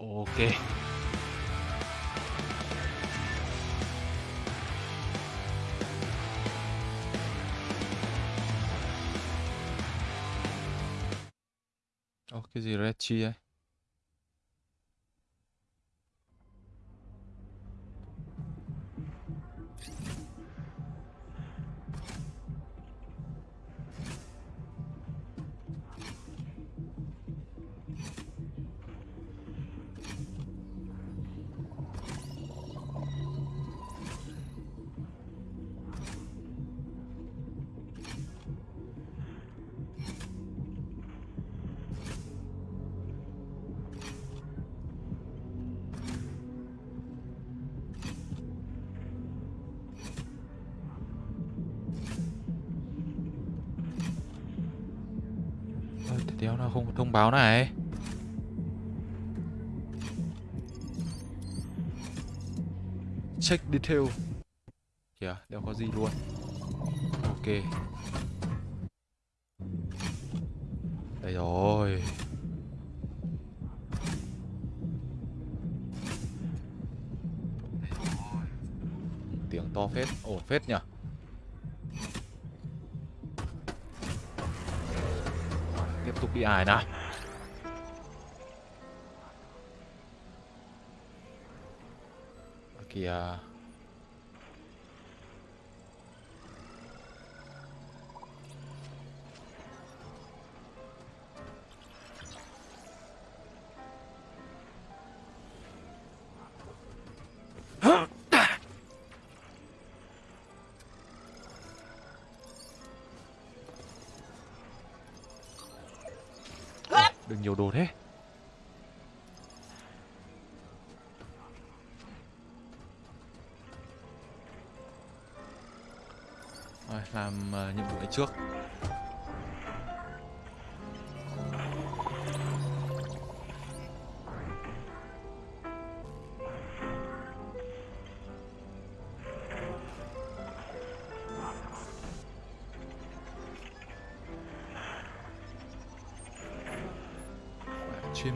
Ok. Ồ, cái gì Reggie ấy? Nào này? Check detail. Kìa, đéo có gì luôn. Ok. Đây rồi. Tiếng to phết, ổn phết nhỉ? Tiếp tục đi ải nào. Kìa. Ôi,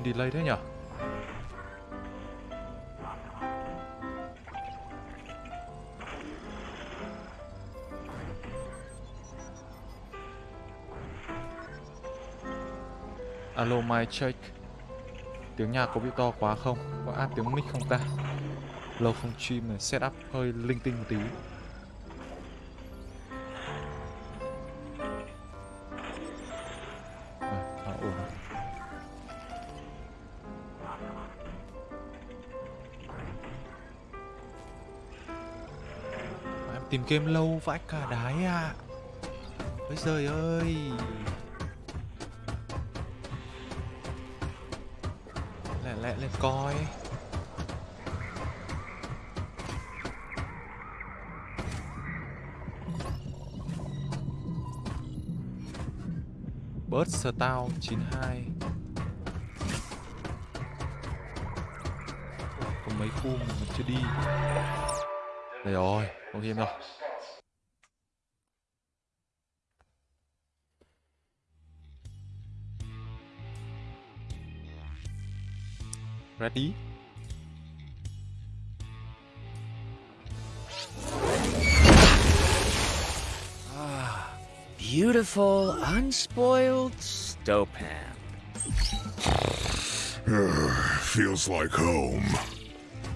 delay thế nhở? Alo my check Tiếng nhạc có bị to quá không? Có áp tiếng mic không ta? Lâu không stream này setup hơi linh tinh một tí tìm game lâu vãi cả đái ạ. À Ôi giời ơi. Lẹ lẹ lên coi. Bird Star 92 Có mấy khu mà mình chưa đi. Đây rồi, có game rồi Ready? Ah, beautiful, unspoiled Stopan. Feels like home.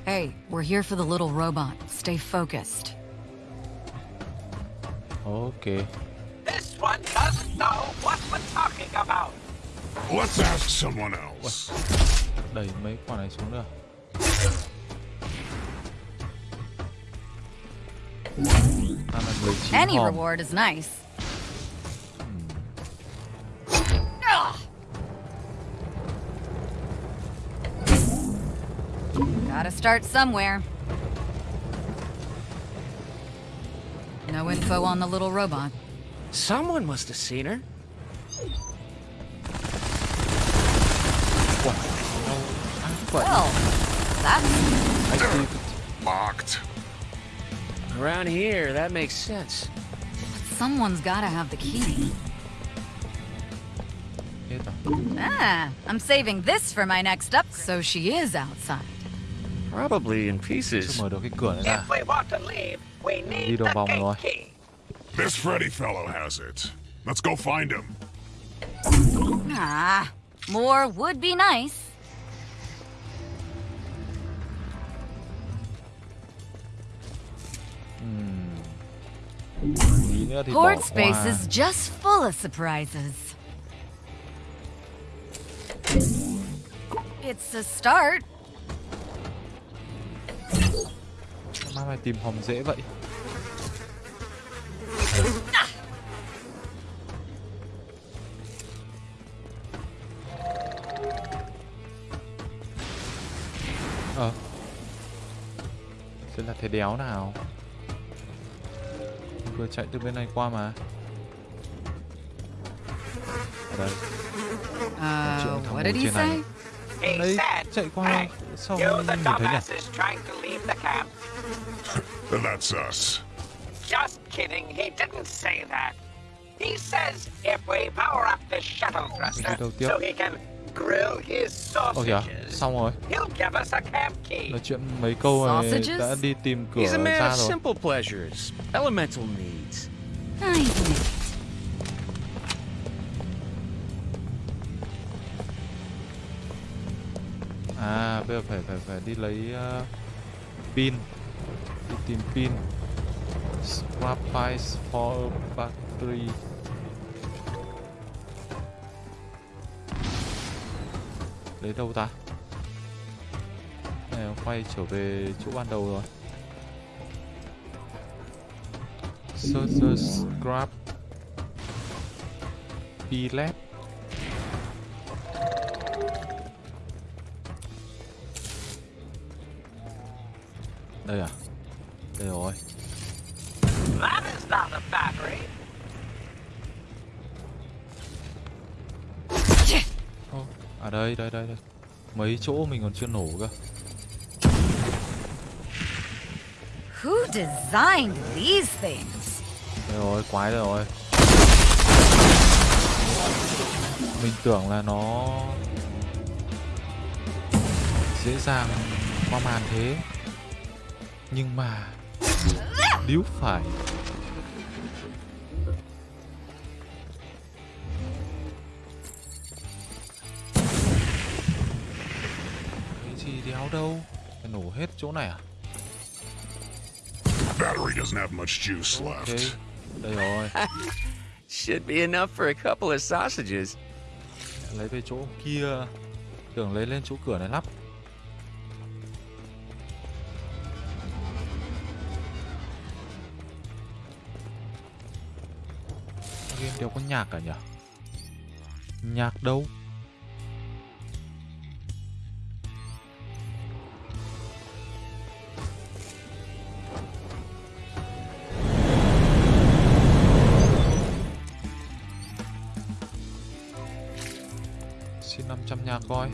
Hey, we're here for the little robot. Stay focused. Ok This one doesn't know what we're talking about. Let's ask someone else. Đẩy mấy quả này xuống nữa Ta là 19 Any hòm. reward is nice. Hmm. Gotta start somewhere. No info on the little robot. Someone must have seen her. Well, that's I see Locked. Around here, that makes sense. someone's gotta have the key. Ah, I'm saving this for my next up. So she is outside. Probably in pieces. mở được cái cửa này ra. If we want to leave, we Đi need đường the vòng gate rồi. This Freddy fellow has it. Let's go find him. Ah, more would be nice. Tí nữa thì bỏ Port space is just full of surprises. It's a start. Má mày tìm hòm dễ vậy. Ờ. Sẽ là thế đéo nào? Vừa chạy từ bên này qua mà. Ở đây. Uh, Chuyện thằng what did he say? He Đấy, said, chạy qua sao nhìn thấy nhỉ? Dumbasses trying to leave the camp. That's us. Just kidding, he didn't say that. He says if we power up the shuttle thruster so he can grill his Ồ oh, yeah. xong rồi. he'll give us a camp key. Nói chuyện mấy câu này Sausages? đã đi tìm cửa He's a man ra of rồi. simple pleasures, elemental needs. I knew it. Bây giờ phải phải phải đi lấy uh, pin. Đi tìm pin. Scrap pies for battery. Lấy đâu ta? Này, quay trở về chỗ ban đầu rồi. Search the scrap P-lab Đây à? Đây rồi. That is not a battery. À đây, đây, đây, đây. Mấy chỗ mình còn chưa nổ cơ. Who designed these things? Đây rồi, quái đây rồi. Mình tưởng là nó dễ dàng qua màn thế. Nhưng mà điếu phải. Cái gì đéo đâu. Phải nổ hết chỗ này à? Battery doesn't have much juice Ok. left. Đây rồi. Should be enough for a couple of sausages. lấy về chỗ kia tưởng lấy lên chỗ cửa này lắp game đều có nhạc cả nhỉ? Nhạc đâu? Xin 500 nhạc coi.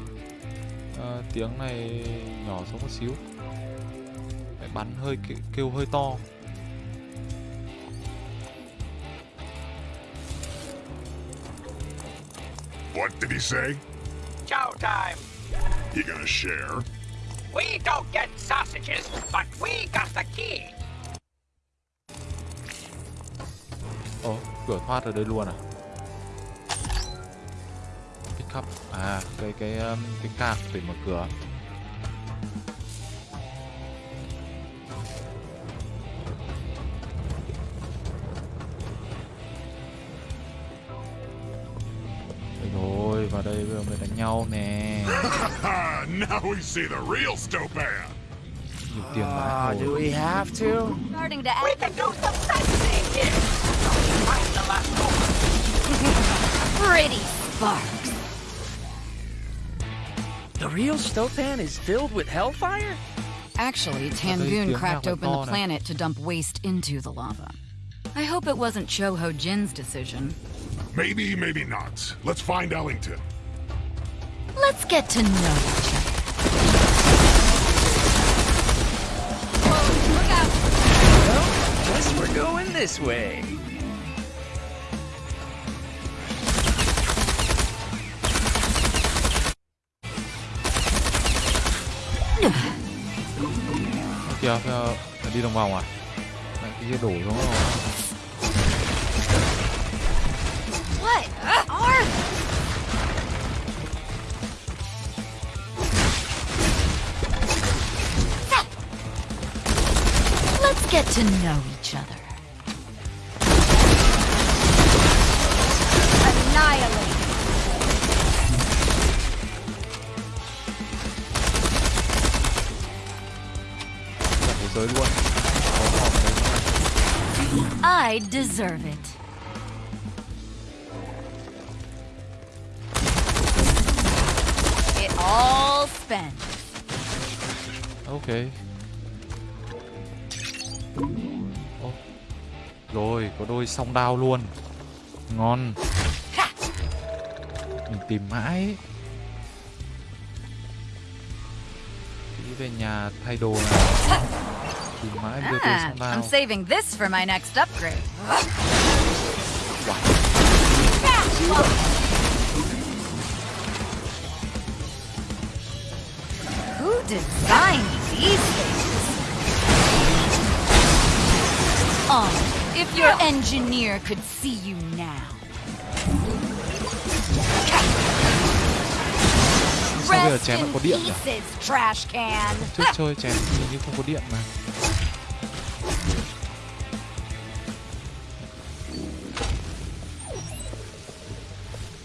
À, tiếng này nhỏ xuống một xíu. Phải bắn hơi kêu, kêu hơi to. What did he say? Showtime. You gonna share? We don't get sausages, but we got the key. ồ cửa thoát ở đây luôn à pick up à cái cái um, cái cạc để mở cửa đây bây giờ mới đánh nhau nè Now we see the real Stopan. nhiều tiền Ah, do we have to? Starting to We can do some sightseeing here. Find the last pretty sparks. The real Stopan is filled with hellfire? Actually, tiếng Tangoon cracked open the planet to dump waste into the lava. I hope it wasn't Choho Jin's decision. Maybe, maybe not. Let's find Ellington. Let's get to know each other. Whoa, look out! Well, guess we're going this way. Kìa, đi đồng vòng à? Cái đổ xuống rồi. Get to know each other. Annihilate! cả thế giới luôn có hòm đấy I deserve it. It all spent. ok đôi song đao luôn. Ngon. Mình tìm mãi. Đi về nhà thay đồ này tìm mãi đưa đôi song đao I'm saving this for my next upgrade. Who designed these things? Oh, if your engineer could see you now. sao bây giờ Rest chém lại in có điện nhỉ pieces, trash can. trước chơi chém hình như không có điện mà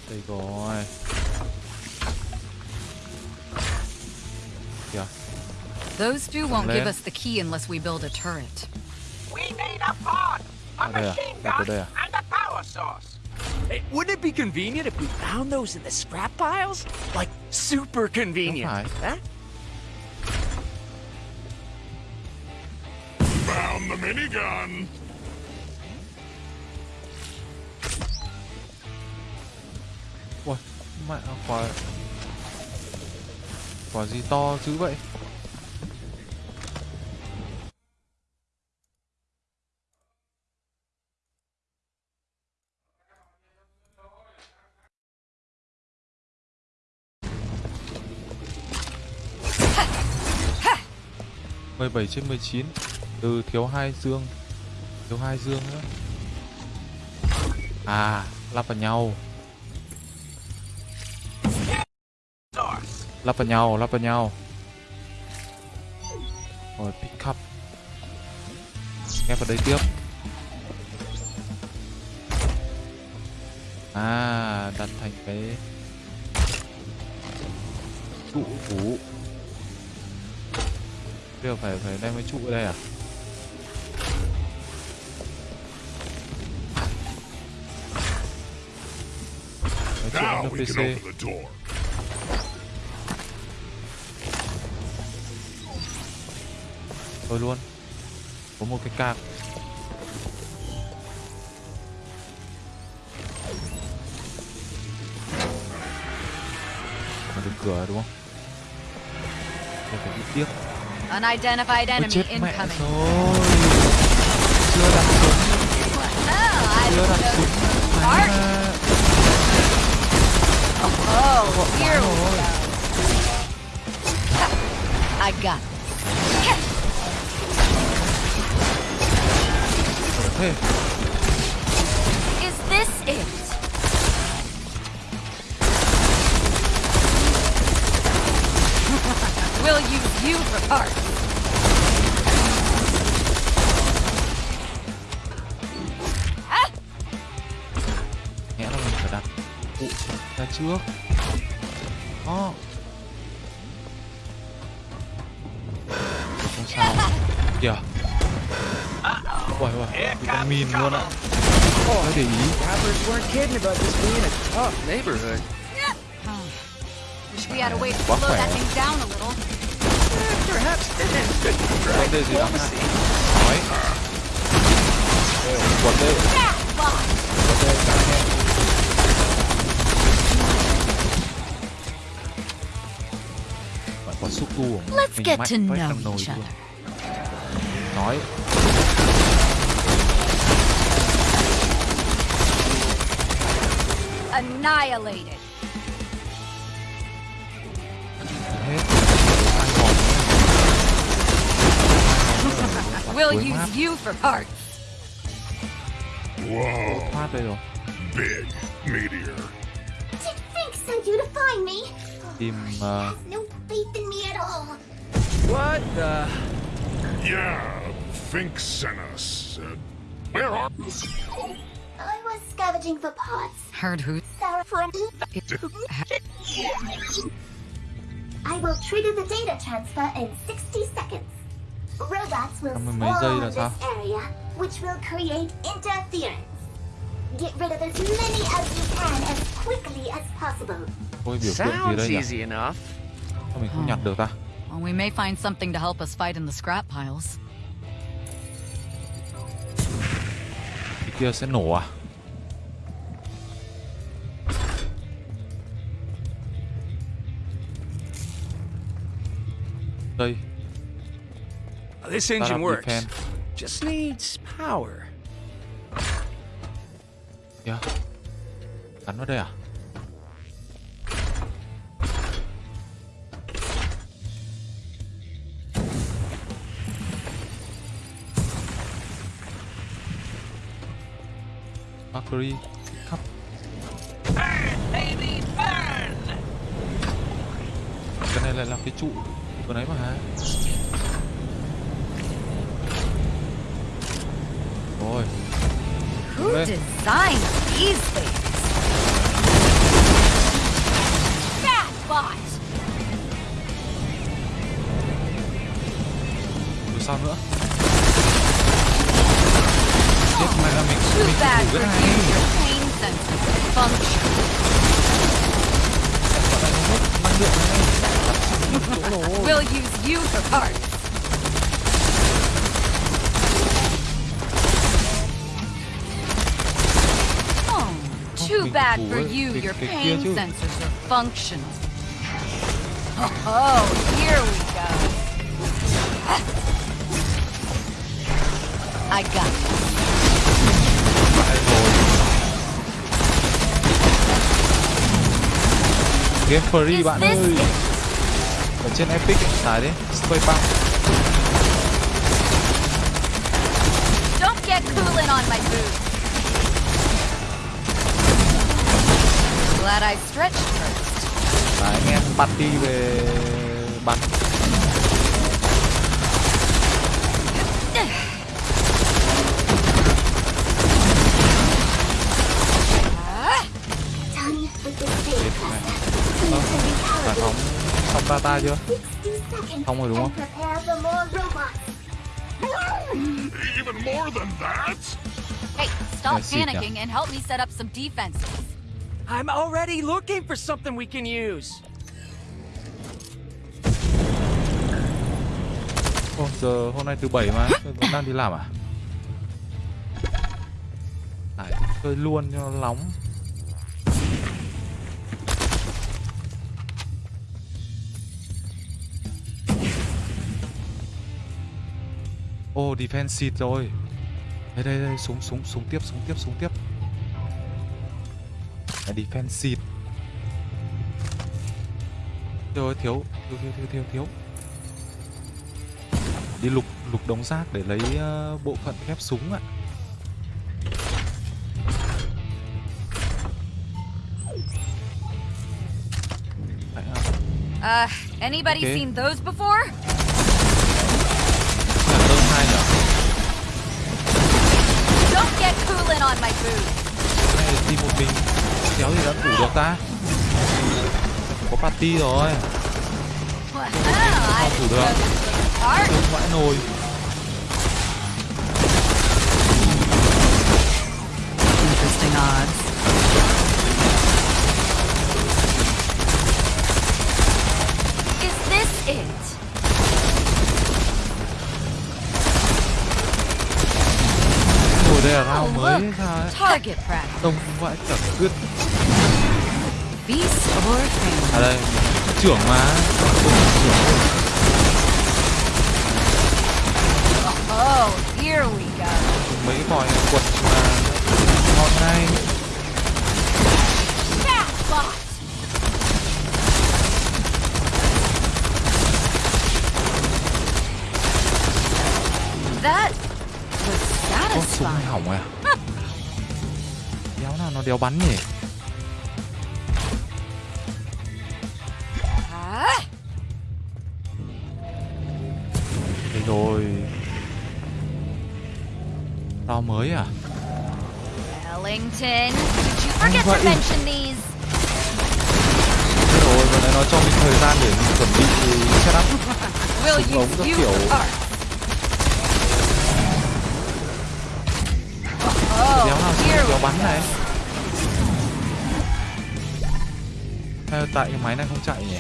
đây rồi kìa Those two won't give us the key unless we build a turret. A Ở à? machine Đặt ở gun, and a power source. Hey, wouldn't it be convenient if we found those in the scrap piles? Like, super convenient. phải. Huh? Found the minigun. Ui, mẹ quả quả gì to dữ vậy mười bảy trên mười chín, từ thiếu hai dương thiếu hai dương nữa. À lắp vào nhau. Lắp vào nhau, lắp vào nhau. Rồi, pick up. Nghe vào đây tiếp. À đặt thành cái trụ phủ bây giờ phải phải đem cái trụ ở đây à? Now we can NPC open the door. thôi luôn. Có một cái cạc mà được cửa đúng không? Đây phải đi tiếp Unidentified Ôi enemy chết mẹ incoming. rồi chưa đặt súng Oh, I chưa didn't đặt know súng this was Bắn smart. ra. Oh, here we rồi. go. I got it. thế Is this it? We'll use you for parts. Ah! nghĩa là mình phải đặt cụ ra trước đó không sao kìa Uầy uầy, bị con mìn luôn ạ Phải để ý Robbers weren't kidding about this being a tough neighborhood. Wish we had a way to Quá slow that thing down a little. Perhaps good Vấn đề gì đang diplomacy. Nói Đây, quật đây Yeah, fuck. Quật đây, cả anh em Phải có xúc tu của Let's mình get mạnh to vách know làm nồi each luôn. other. Nói Annihilated. We'll Cuối map. use you for parts. Whoa. thoát đây Big meteor. Did Fink send you to find me? tìm ờ, Has no faith in me at all. What the? Yeah, Fink sent us. Uh, where are I was scavenging for parts. Heard who? Sarah from. I will trigger the data transfer in 50 mấy giây là sao? Ôi, biểu tượng gì đây nhỉ? Sao mình không nhặt được ta? Well, we may find something to help us fight in the scrap piles. Cái kia sẽ nổ à? Đây. This engine works. Just needs power. kìa gắn vào đây à Mercury khắp Burn, baby, burn! cái này lại là cái trụ vừa nãy mà hả rồi Who Lên. designed these things? Bad bot! rồi sao nữa chết mẹ là mình Too mình bad thử for cái you. này Your pain sensors function. năng lượng này We'll use you for parts. Too mình bad thủ for you. Your pain sensors are functional. Oh, here we go. I got rồi game free bạn ơi ở trên epic tải đi spray pump Don't get cooling on my boots. Glad I stretched first. là anh em party về bắn. Ờ, giải phóng xong data chưa 60 seconds Xong rồi đúng không? Hey, stop yeah. panicking and help me set up some defenses. I'm already looking for something we can use. Ồ, giờ hôm nay thứ bảy mà vẫn đang đi làm à? Tải chơi luôn cho nó nóng. Ô, defense seat rồi. Đây, đây, đây, súng, súng, súng tiếp, súng tiếp, súng tiếp Là defense seat Rồi, thiếu, thiếu, thiếu, thiếu, thiếu, thiếu Đi lục, lục đống rác để lấy ờ, bộ phận thép súng ạ à? Uh, anybody Okay. seen those before? Don't get cooling on my boots. Kéo gì đã thủ được ta Có party rồi Well, thủ được. know vãi nồi Interesting odds. Is this it? Nồi đây là Target practice. Đông vãi cả or thing. À đây Trưởng mà Oh, here we go. Mấy vòi quật mà Ngon ngay. That đéo nào nó đéo bắn nhỉ rồi Rau mới à Ellington, did you forget to mention these? Thế rồi vừa nãy nó cho mình thời gian để mình chuẩn bị setup Súng ống các kiểu. first. Tại cái máy này không chạy nhỉ?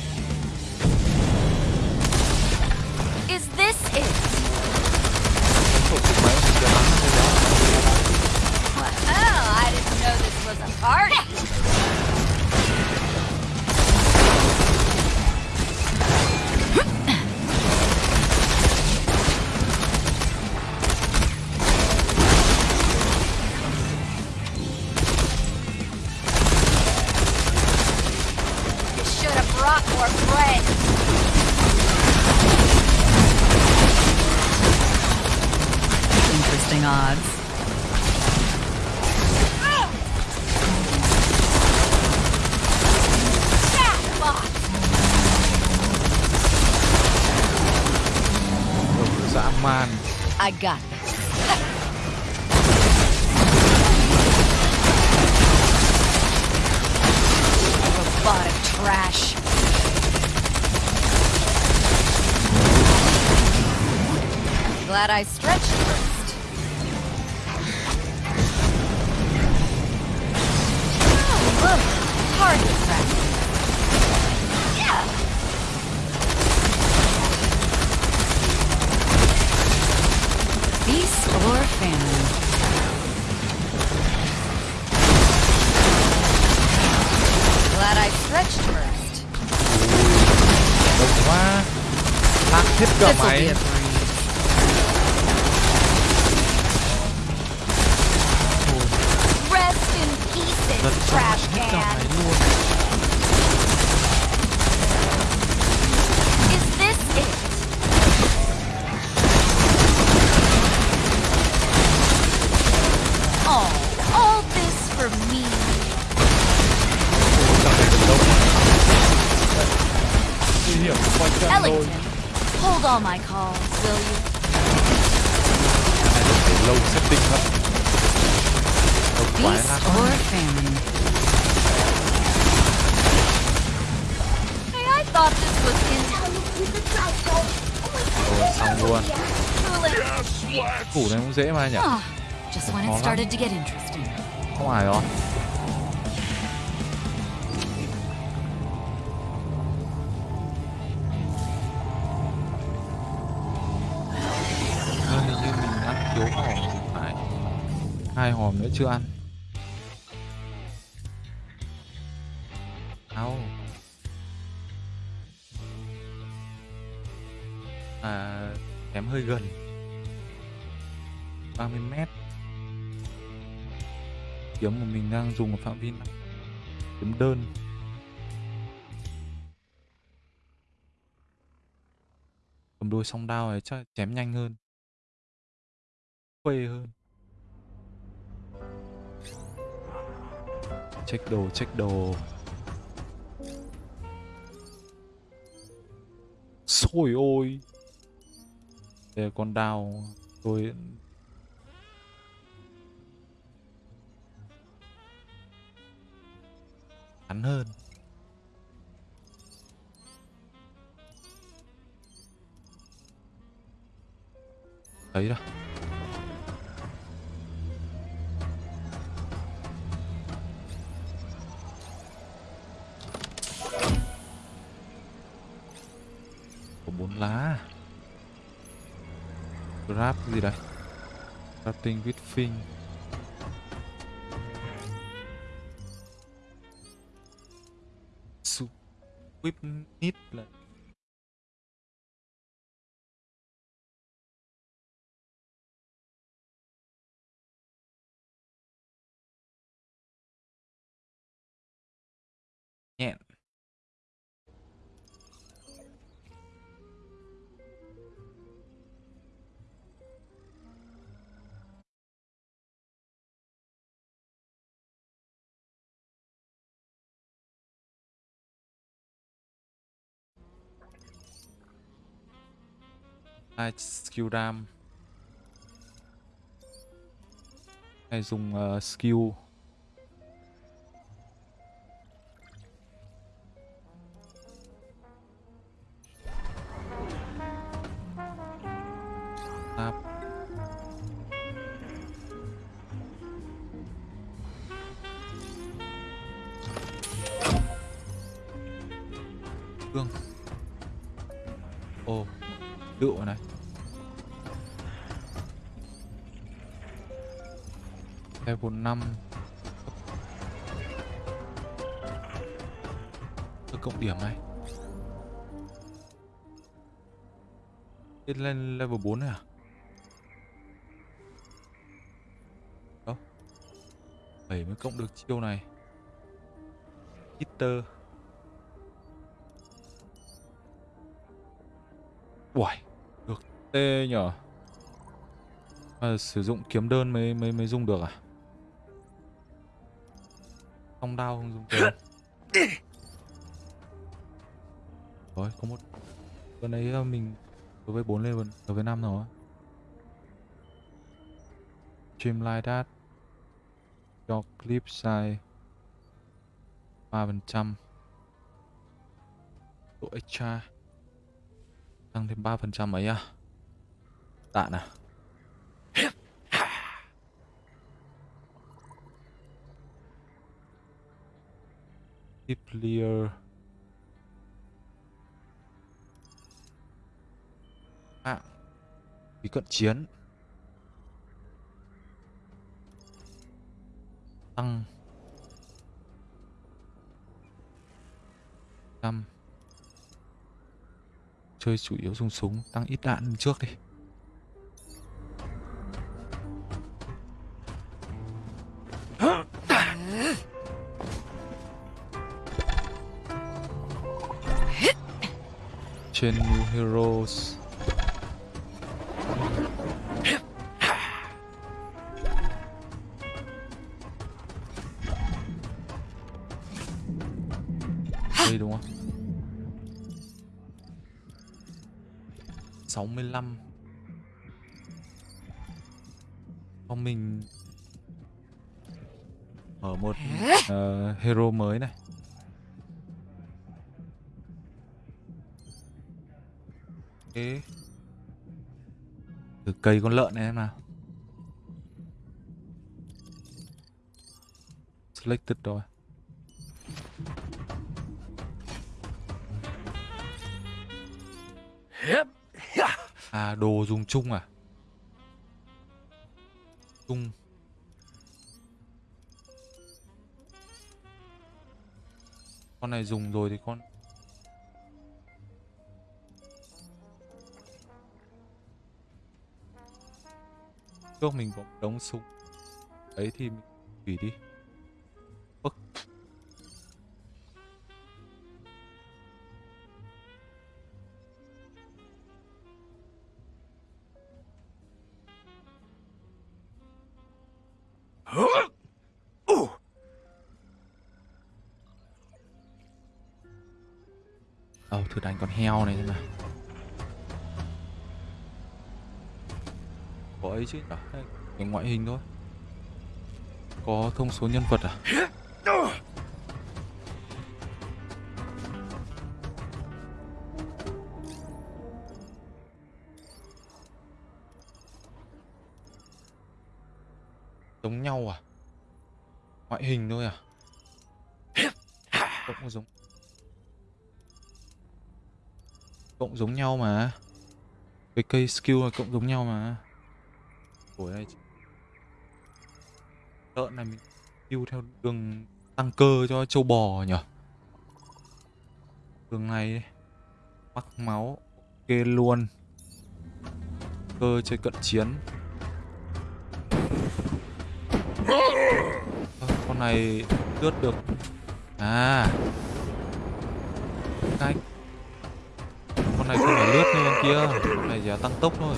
Dễ mà nhỉ? Khó lắm. Không ai rồi hình như mình ăn thiếu hòm phải. Hai hòm nữa chưa ăn mình đang dùng ở phạm vi này. Kiếm đơn. Cầm đôi song đao này chắc chém nhanh hơn. Khuê hơn. Check đồ check đồ. Xôi ôi. Đây là con đao. Tôi ngắn hơn. Thấy rồi có bốn lá. Grab gì đây? Crafting with fin Whip nít là nhẹn. Hai skill ram. Hay dùng uh, skill. Lên level 4 này à? Đâu 7 mới cộng được chiêu này. Hitter. Uầy Được tê nhở? À, Sử dụng kiếm đơn mới mới mới dùng được à? Song đao không dùng được Rồi có một Bữa nãy ờ, mình đối với 4 level, đối với 5 rồi. Streamline that cho clip size 3% độ extra. Tăng thêm 3% ấy à? Tạ à? Keep clear mạng vì cận chiến. Tăng. Năm, Chơi chủ yếu dùng súng Tăng ít đạn trước đi. Trên New Heroes. Ok từ cây con lợn này em nào. Selected rồi. À đồ dùng chung à? Chung. Con này dùng rồi thì con Trước mình có đống súng. Đấy thì mình hủy đi. Ức Ờ thử đánh con heo này xem nào Có ấy chứ. Nhở Cái ngoại hình thôi. Có thông số nhân vật à? Giống nhau à? Ngoại hình thôi à? Cũng giống Cộng giống nhau mà. Cái cây skill là cộng giống nhau mà. Ủa đây Lợn này mình tiêu theo đường tăng cơ cho châu bò nhở Đường này Mắc máu Ok luôn. Cơ chơi cận chiến. À, Con này lướt được. À. Cách con này không phải lướt như con kia con này chỉ là tăng tốc thôi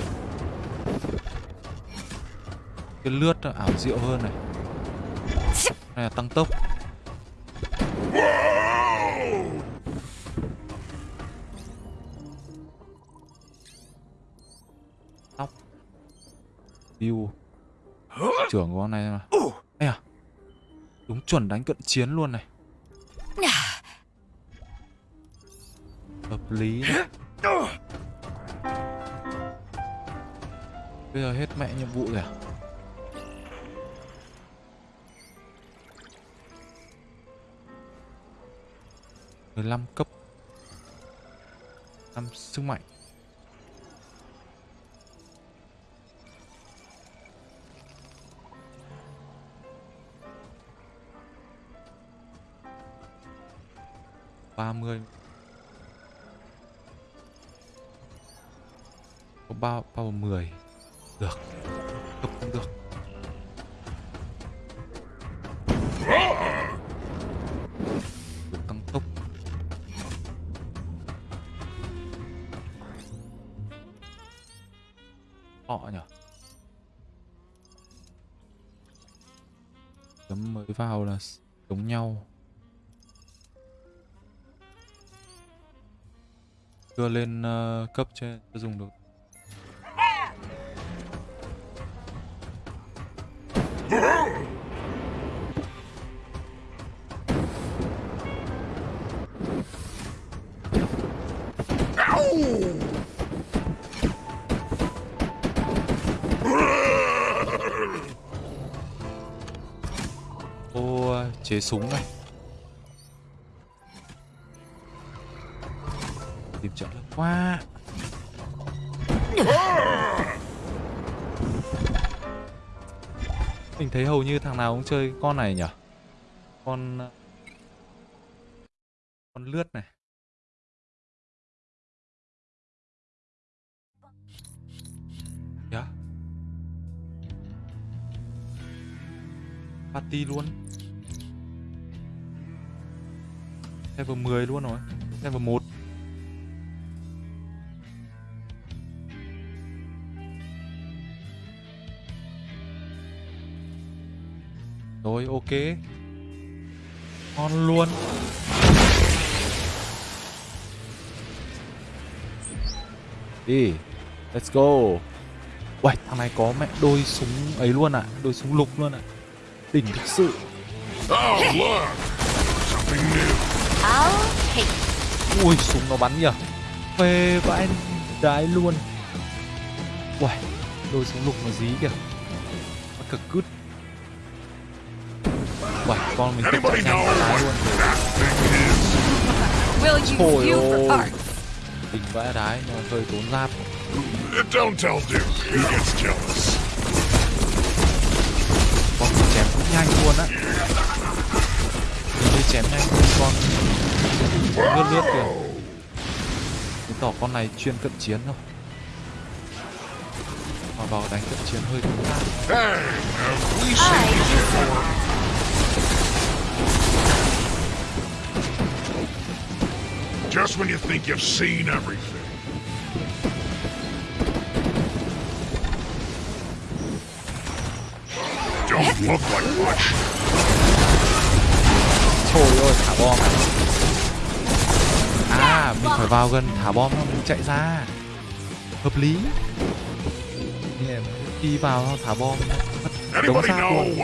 cái lướt nó ảo diệu hơn này. Này là tăng tốc. View. Trưởng của con này mà. Ây à. Đúng chuẩn đánh cận chiến luôn này. Hợp lý bây giờ hết mẹ nhiệm vụ rồi à? Mười lăm cấp. Năm sức mạnh. Ba mươi. Có bao bao mười. Được. Cấp cũng được. Vào là giống nhau. Chưa lên uh, cấp chưa chưa dùng được. Ô súng này. Tìm trợ lực quá. Mình thấy hầu như thằng nào cũng chơi con này nhỉ? Con con lướt này. Yeah. party luôn. Level 10 luôn rồi. Level 1 Rồi ok. Ngon luôn. Đi. Let's go. Uầy thằng này có mẹ đôi súng ấy luôn à Đôi súng lục luôn à Đỉnh thực sự. Oh, look! Something new. Take Ui súng nó bắn nhở Phê vãi đái luôn. Uầy Đôi súng lục nó dí kìa. Nó cực cứt. Uầy con mình Anybody chạy nhanh đái luôn ôi. parts. Đỉnh vãi đái mà hơi tốn giáp. Don't tell Duke. He gets jealous. Con mình chém cũng nhanh luôn á chém nhanh hơn con lướt lướt kìa Chứng tỏ con này chuyên cận chiến thôi Mà vào đánh cận chiến hơi đúng ta Just when you think you've seen everything. Don't look like much. Trời ơi thả bom. À À mình phải vào gần thả bom xong mình chạy ra. Hợp lý. Khi vào thả bom. Anybody xác luôn?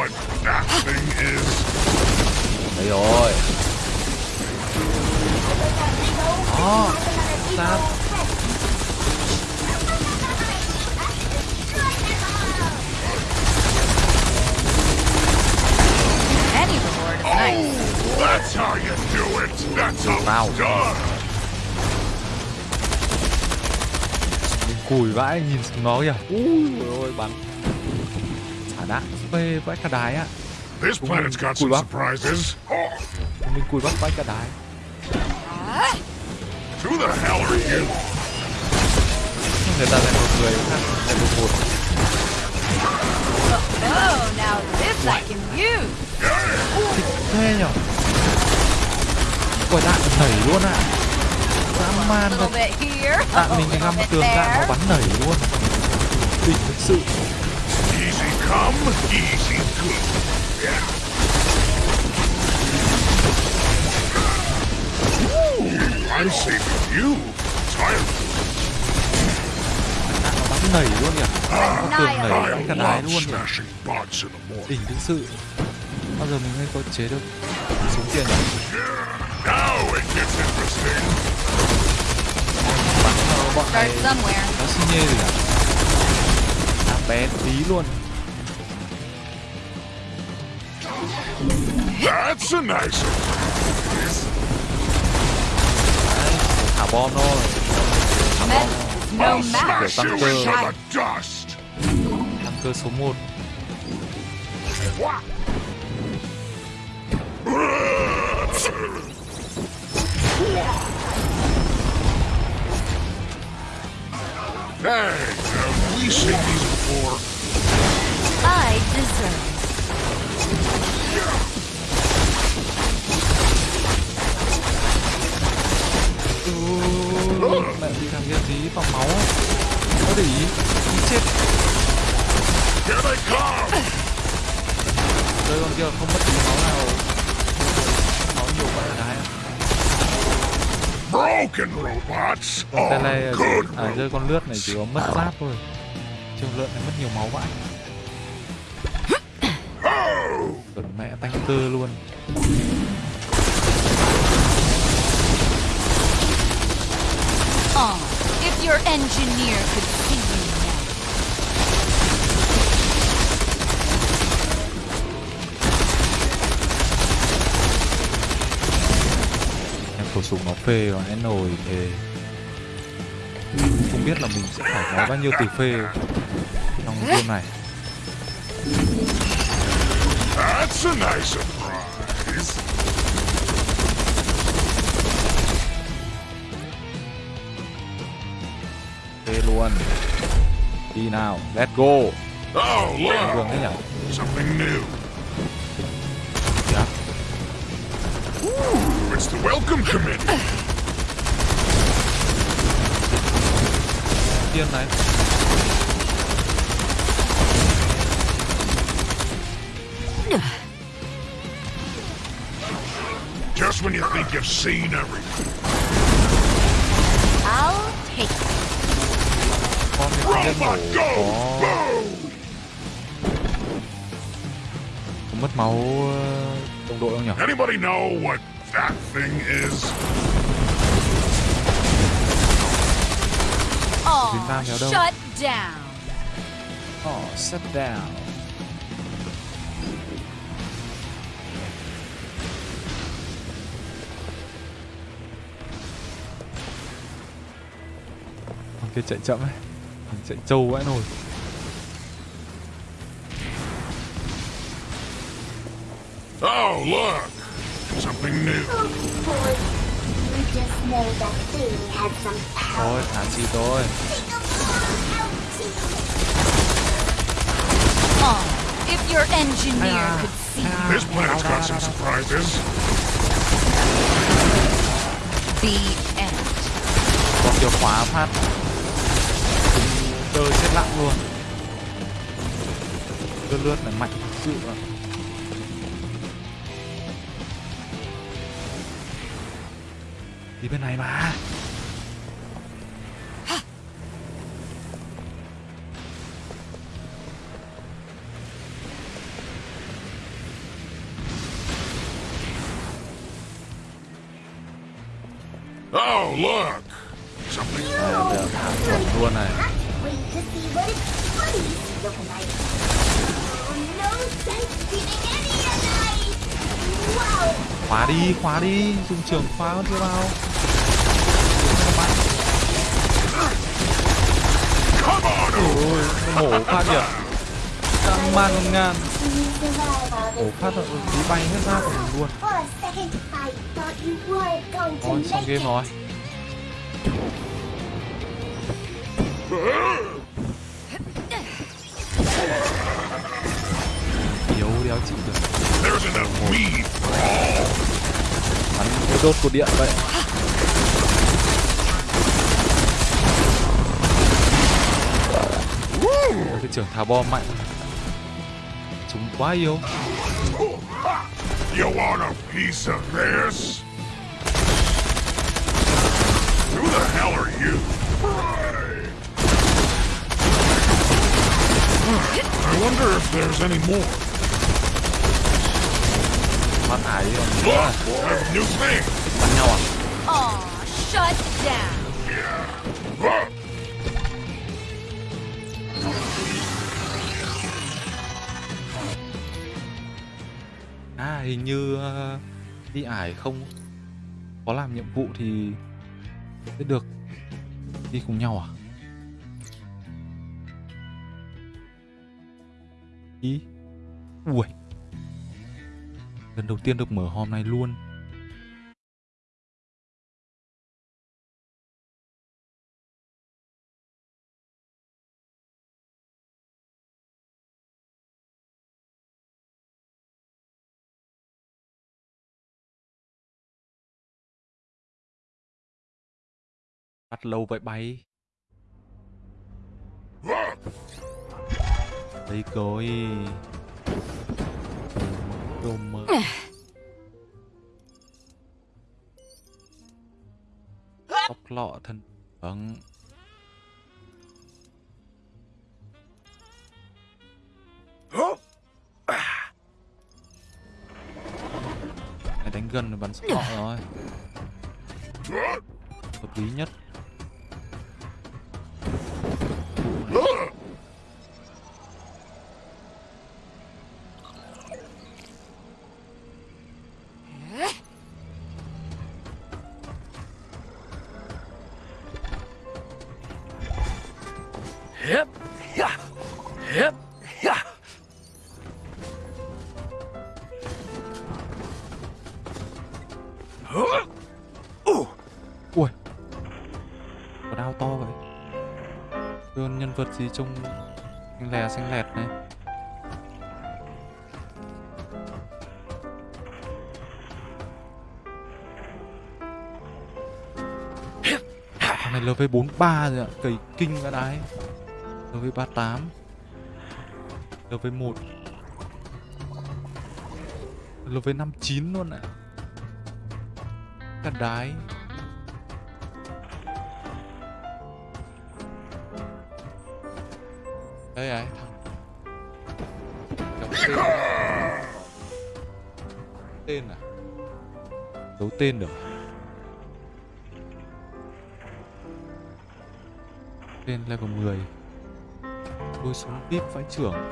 Đấy rồi Đó Xác That's how you do it. That's how Wow. it's done. Cùi vãi nhìn xuống nó kìa Ui ôi bắn Xả đạn phê vãi cả đái á This planet's got cool some surprises. Oh, Mình cùi bắt vãi cả đái who the hell are you? Người ta lại một người khác lại một một Oh, now this I can use. Thế nhở Quả đạn nảy luôn à Dã A man thật. Đạn a mình ngắm tường đạn nó bắn nảy luôn. Đỉnh thực sự. Easy come, easy go. I'm saving you. Nó bắn nảy luôn nhỉ Con tường nảy đánh cả đái luôn nhỉ đỉnh thực sự. Bao giờ mình mới có chế được súng tiền nhỉ bọn này Start somewhere. nó xi nhê gì cả làm bé tí luôn That's a nice thả bom thôi Med no I'll match. the dust. tăng cơ số 1 Hey, have we seen these before? I deserve. mẹ bị thằng kia tí vào máu có để ý ý chết đây con kia không mất tí máu nào máu nhiều quá là đái Broken robots cái Oh, này good. à, rơi con lướt này chỉ có mất giáp thôi. Trường lợn này mất nhiều máu vãi. Còn mẹ tanh cơ luôn. Oh, if your engineer could phê và nó nồi thề không biết là mình sẽ phải nói bao nhiêu từ phê trong game này That's a nice surprise. phê luôn đi nào let's go Oh, look! đấy nhỉ Something new. dạ Ooh, it's the welcome committee. Tiên này Just when you think you've seen everything. I'll take it. Robot go! Boom! mất máu ờ, đồng đội không nhỉ Anybody know what that thing is? Việt Nam kéo đâu? shut down. oh set down con kia chạy chậm ấy mình chạy trâu vãi nồi Oh, look! Something new. Oh boy. We just know that thing has some power. thôi thả chi thôi your engineer could see. you This planet's got some surprises. the end. còn chìa khóa phát. Cơ chết lặng luôn. Cơ lướt này mạnh thực sự ạ. Đi bên này mà any a night. Wow. khóa đi khóa đi. Dùng trường khóa Come on! ôi nổ phát kìa. Căng man ngàn You survive all ổ this phát là tí bay hết ra của mình luôn. Xong make game rồi đốt cột điện vậy Ôi, cái trưởng thả bom mạnh chúng quá yếu You want a piece of this? Who the hell are you? I wonder if there's any more. Phát thải đi còn Bắn nhau à? Aw, shut down. Ah, À hình như ờ, đi ải không có làm nhiệm vụ thì sẽ được đi cùng nhau à? Ý. Ui. Lần đầu tiên được mở hôm nay luôn. Bắt lâu vậy bay. Đây coi. Mơ. Ốc lọ thân. Vâng. Này đánh gần rồi bắn lọ rồi. Hợp lý nhất. Gì trông lè xanh lẹt này. Thằng này LV43 rồi ạ, cầy kinh ra đái. LV38. LV1. LV59 luôn ạ. Cả đái. Đây ấy, thằng Đóng tên Tên à? Giấu tên được? Tên level 10 Đôi súng vip vãi trưởng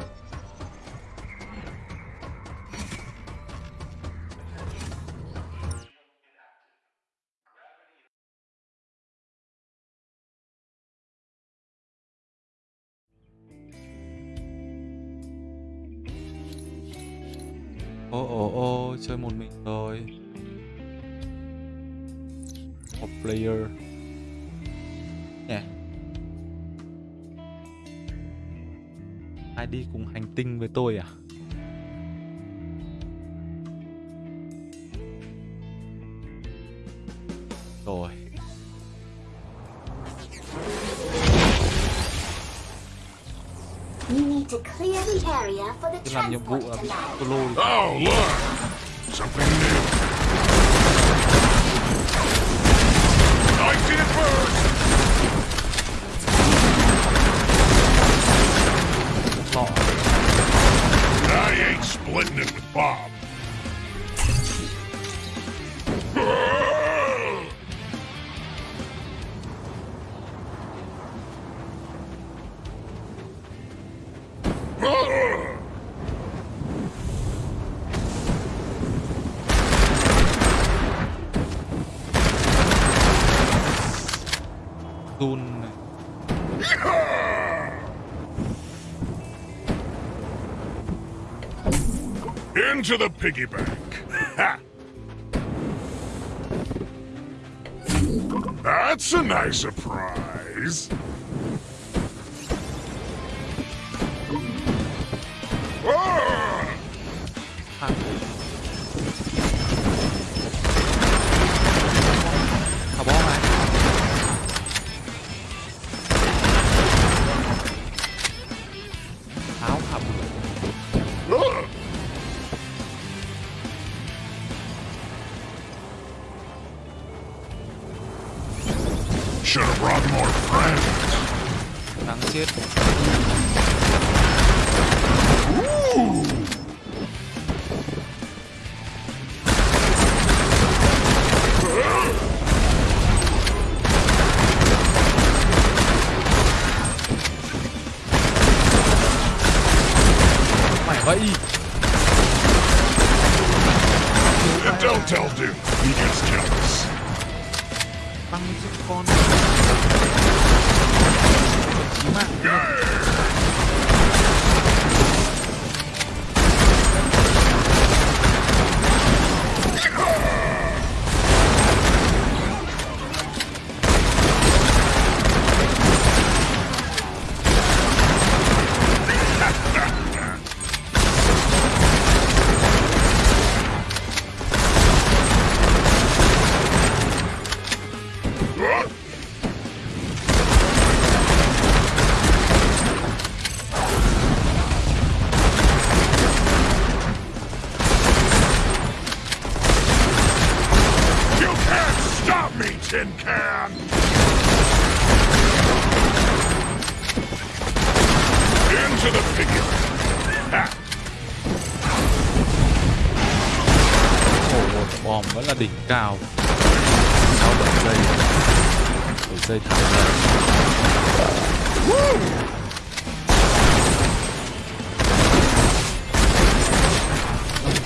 Into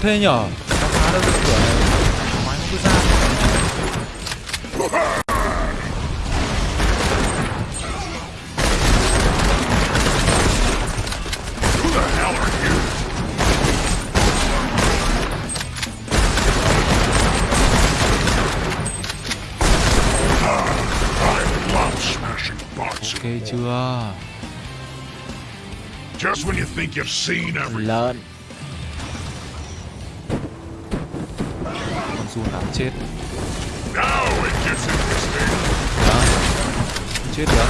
thế nhở nó phá được cái cửa này máy nó cứ ra Who the hell are you? I love smashing bots. ok chưa Just when you think you've seen everything. lợn chết. Đó chết được.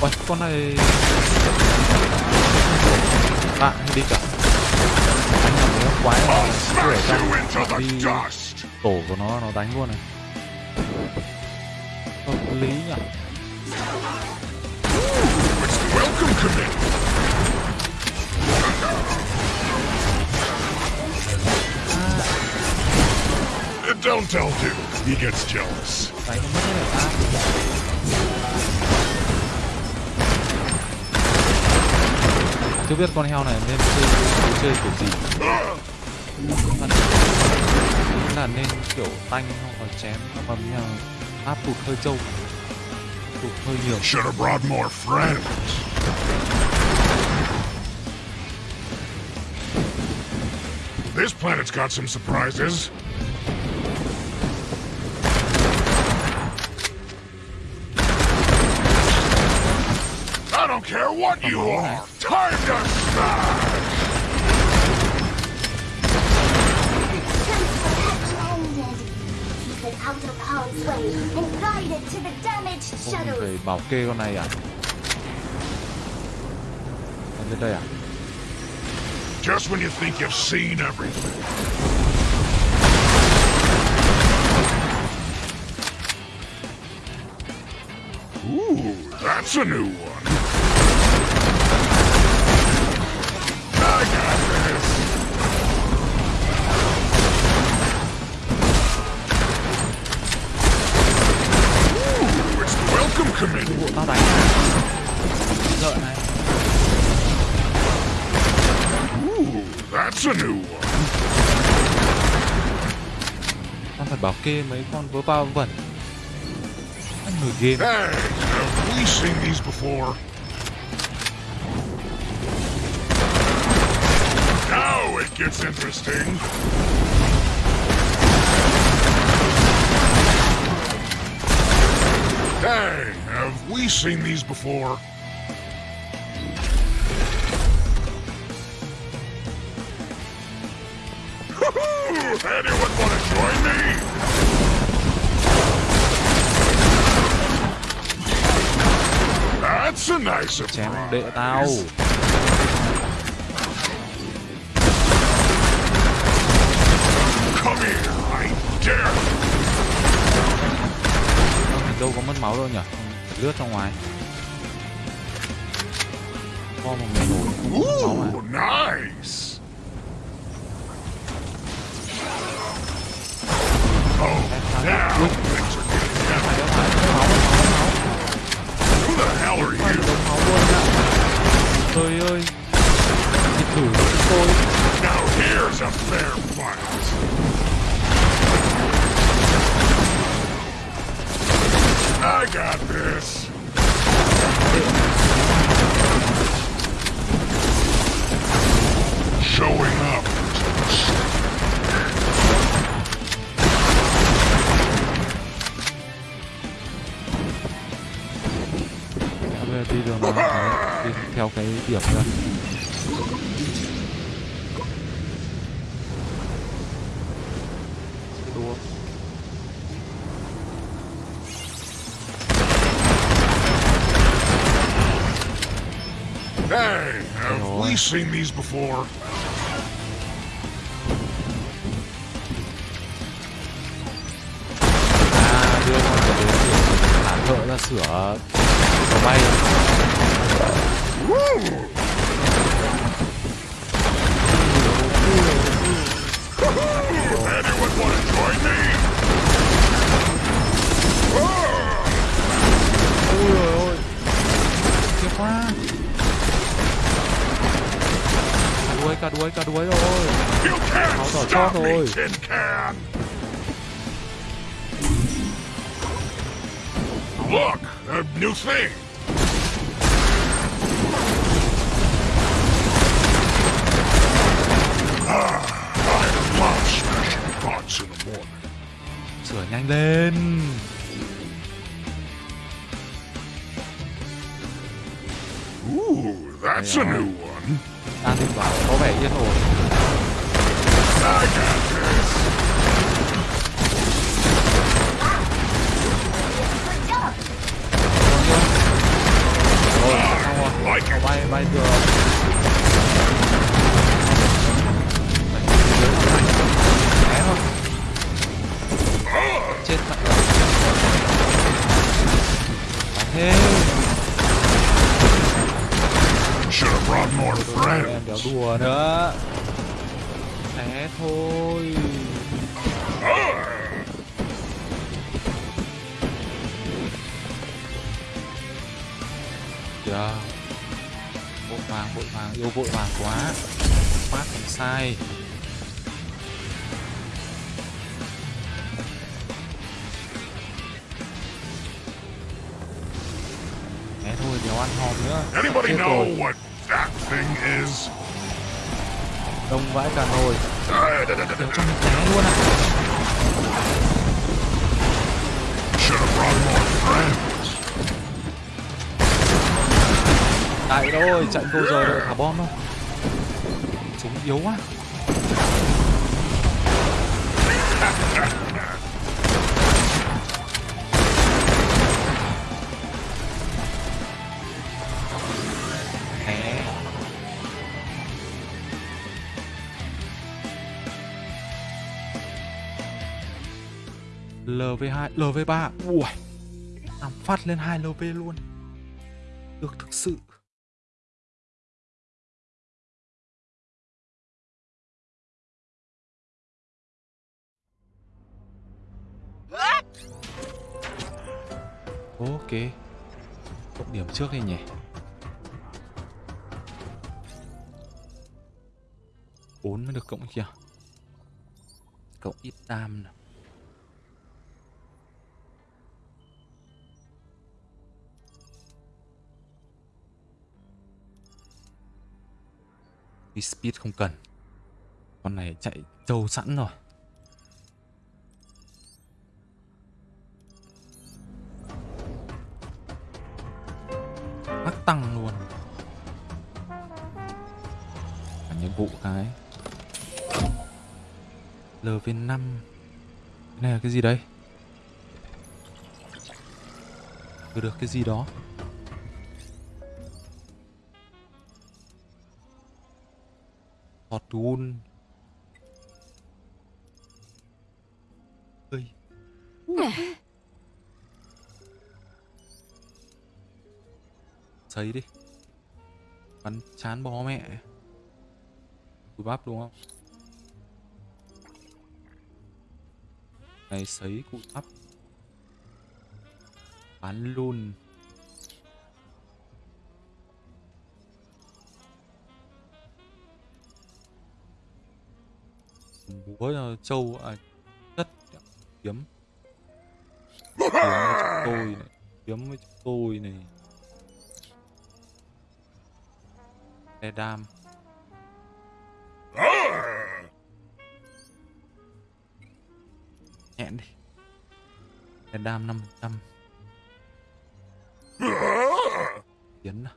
Ôi, con này hay đi cả. Anh làm cái quái trong into the đi tổ của nó nó đánh luôn này. Hợp lý nhỉ Don't tell Duke. He gets jealous. biết con heo này nên chơi chơi kiểu gì là nên kiểu tanh chém áp tụt hơi trâu tụt hơi nhiều Should have brought more friends. This planet's got some surprises. What you are. Time to smash! landed. Keep it out of harm's way and guide to the damaged Không shuttle. phải bảo kê con này à Còn đến đây à Just when you think you've seen everything. Ooh, that's a new one. Kê mấy con vớ bao vẩn người game Hey, have we seen these before? Now it gets interesting. Hey, have we seen these before? Anyone want to join me? Nice Chém đệ tao. Đâu có mất máu đâu nhỉ? Lướt ra ngoài. Kho một mẹ nổi có máu à Ooh, nice. Oh, now things are getting heavy. phải đâu phải không máu không máu Who the hell are phải you? đống máu luôn ạ trời ơi thì thử chúng tôi Now here's a fair fight. I got this. Showing up to the slaughter. Đã bây giờ đi đường nào Đấy, đi theo cái điểm đua Hey, have we seen these before? à đưa con phải đến hãng thợ ra sửa đỏ stop chót me, rồi. tin can. Look, a new thing. Tại chạy câu giờ đợi thả bom đâu Chúng yếu quá. LV2, LV3 Ui Làm phát lên 2 LV luôn. Ok. Cộng điểm trước đi nhỉ. Bốn mới được cộng kìa. Cộng ít tam nào. Speed không cần. Con này chạy trâu sẵn rồi. Tăng luôn. Cả nhiệm vụ cái. LV5 Cái này là cái gì đây Được được cái gì đó? Hot Fortune Ơi Sấy đi. Bắn chán bó mẹ. Cùi bắp đúng không? Này, sấy cụ bắp. Bán luôn. Búa ờ, trâu à đất kiếm. Kiếm với chúng tôi này. Kiếm với chúng tôi này. Đam nhẹn đi. Năm trăm tiến nào.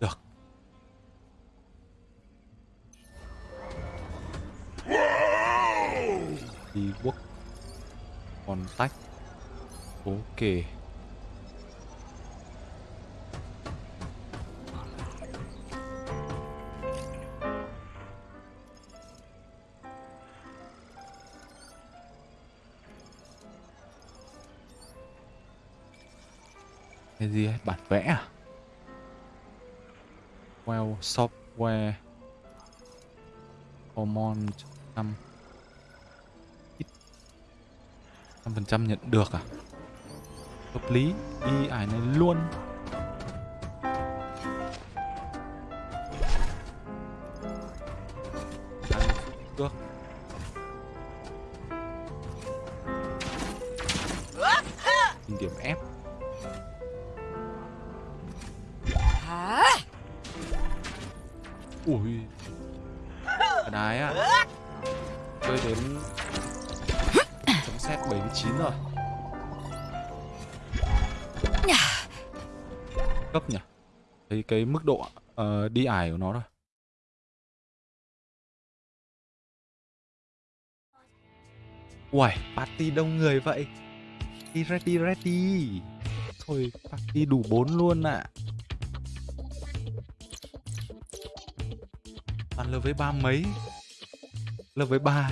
Được. Đi quốc. Còn tách. Ok vẽ à? Well, software. Hormone năm. Trăm phần trăm nhận được à? Hợp lý đi ải này luôn. Ờ, của nó rồi Uầy, party đông người vậy. Đi ready ready. Thôi, party đủ 4 luôn ạ. À. Toàn lv ba mấy? Lv ba.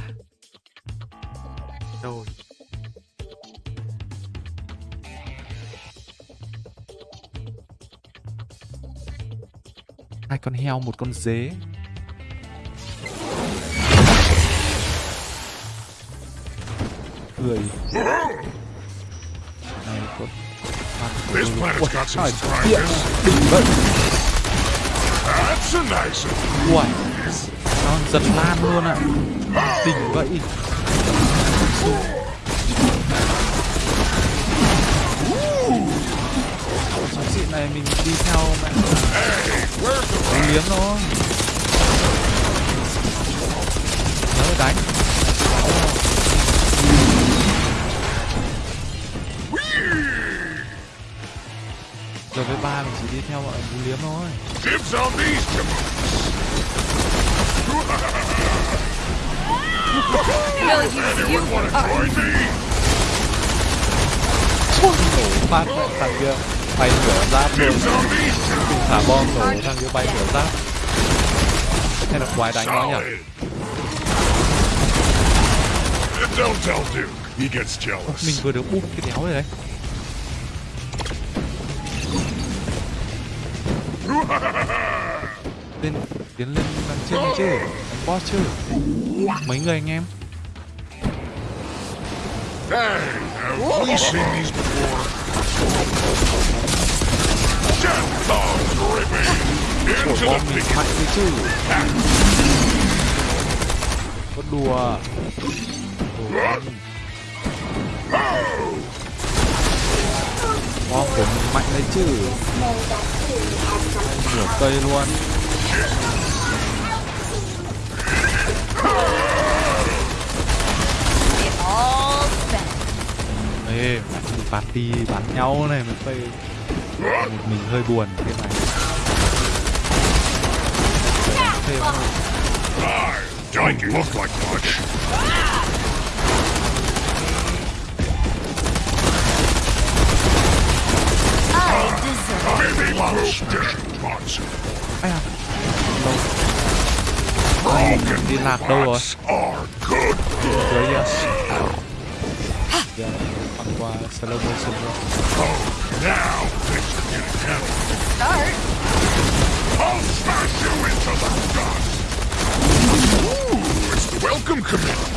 Rồi. Hai con heo, một con dế. Người Này có This planet's got some That's a nice one. Nó giật lan luôn ạ. Đỉnh vậy này mình đi theo mẹ Đánh liếm nó Nhớ đánh. Giờ với ba mình chỉ đi theo bọn đánh liếm thôi. Use you. Join me. nổ phát lại thằng kia bay nửa giáp. Luôn mình thả bom nổ thằng kia bay nửa giáp. Hay là quái đánh nó nhỉ? Jealous. mình vừa được búp cái đéo rồi đấy. Lên tiến lên đằng trên đi chứ. Đánh boss chứ. Mấy người anh em? Hey, have we seen these before? Death bom mình mạnh đấy chứ có đùa bom của mình mạnh đấy chứ. Nửa cây luôn Ê, party bắn nhau này mới phê Một mình hơi buồn thế này Thêm. Don't look like much. I deserve Maybe most distant. Ai à Đâu Ai, Broken đi lạc đâu rồi spots are good. Dưới kìa giờ băng qua slow motion luôn Start. I'll smash you into the dust! Ooh, it's the welcome committee.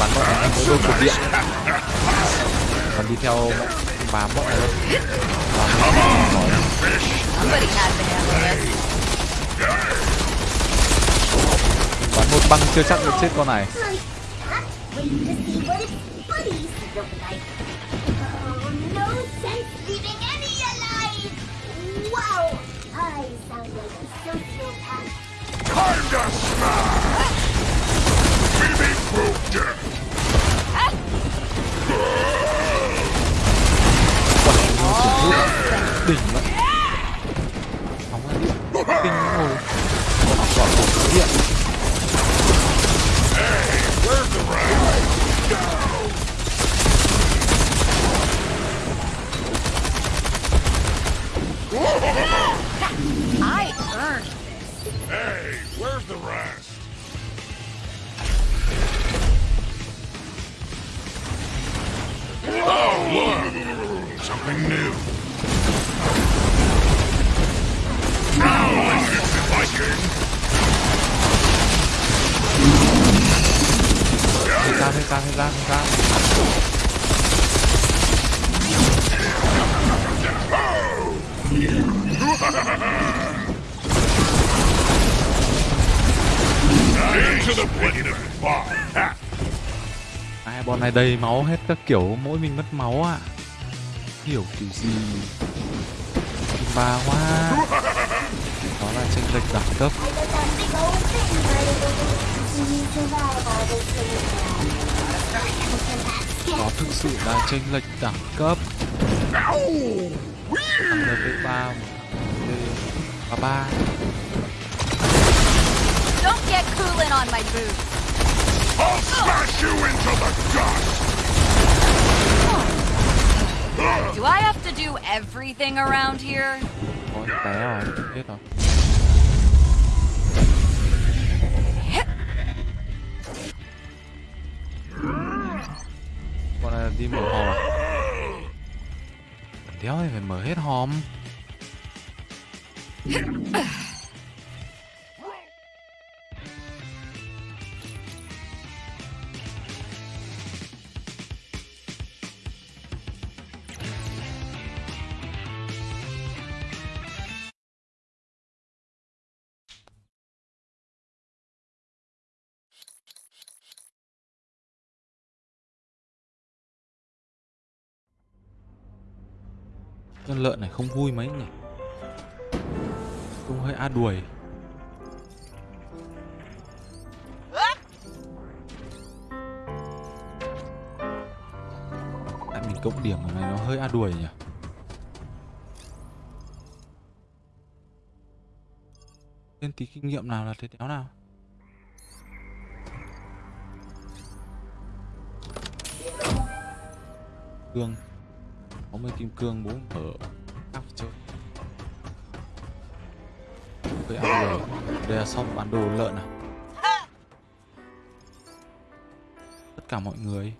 bắn bọn này mới đôi cột điện còn đi theo bám bọn này luôn bám bọn này khỏi Somebody had to handle this. bắn một băng chưa chắc được chết con này. Đỉnh lắm. Đầy máu hết các kiểu, mỗi mình mất máu à hiểu kiểu gì? Ba quá. Đó là chênh lệch đẳng cấp. Đó thực sự là chênh lệch đẳng cấp. Level ba ba. Don't get cooling on my boots. I'll smash you into the dust! Do I have to do everything around here? Ôi, té rồi hết rồi đi mở hòm đéo thì phải mở hết hòm Con lợn này không vui mấy nhỉ? Trông hơi a đuổi. Tại mình cộng điểm ở này nó hơi a đuổi nhỉ? Lên tí kinh nghiệm nào là thế đéo nào? Đường. 60 kim cương muốn ở áp chơi Cây ăn rồi Đây là shop bán đồ lợn à? Tất cả mọi người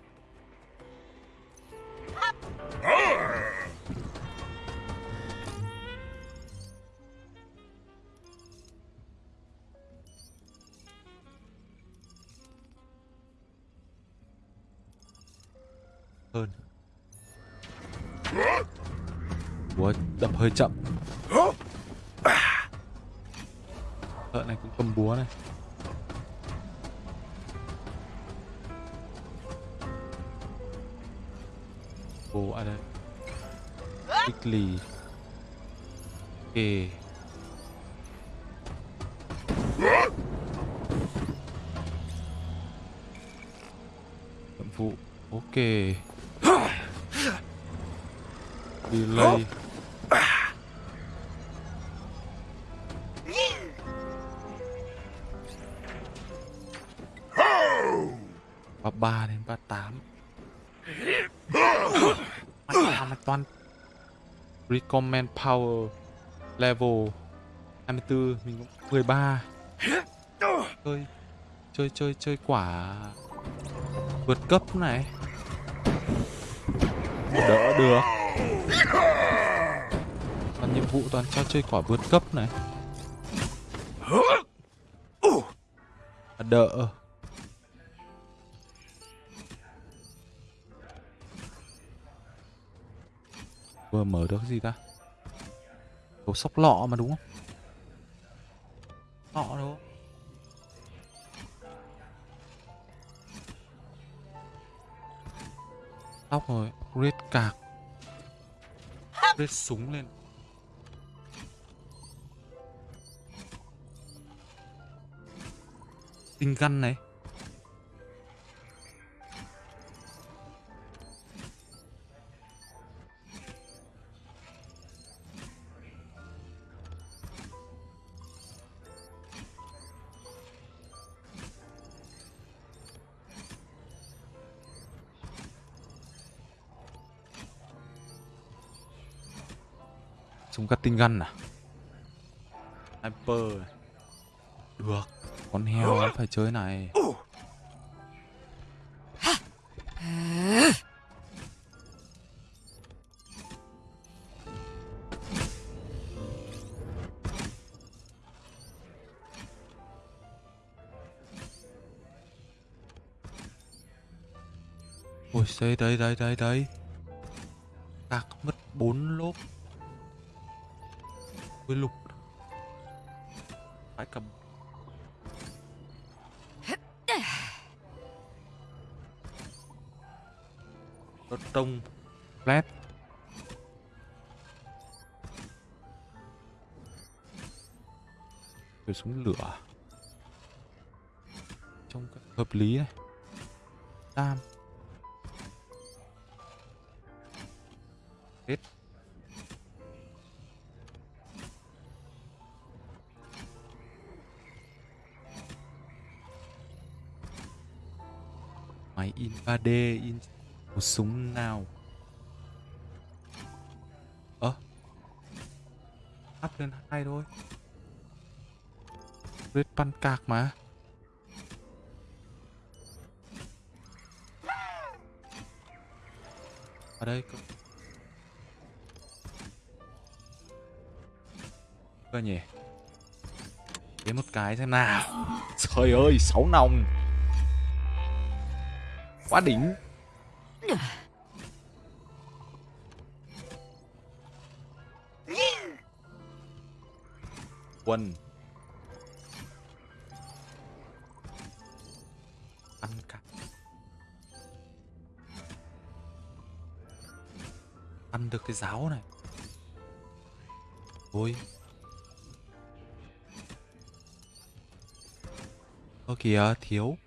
Recommend power Level 24 Mình cũng 13 chơi chơi chơi chơi quả vượt cấp này. Đỡ được. Toàn nhiệm vụ toàn cho chơi quả vượt cấp này. Đỡ. Vừa mở được cái gì ta? Đồ sóc lọ mà đúng không? Lọ đâu? Tóc rồi, red cạc. Red súng lên. Tinh găn này. Cutting gun à? Sniper. Này. được con heo nó phải chơi này. Ôi đây đây đây đây đây. Cạc mất với lục. Phải cầm. Đốt tông Flat ăn cạc mà. Ở đây có cơ nhỉ? Đến một cái xem nào. Trời ơi, sáu nòng. Quá đỉnh. Quân. Được cái giáo này. Ôi. Ơ kìa thiếu.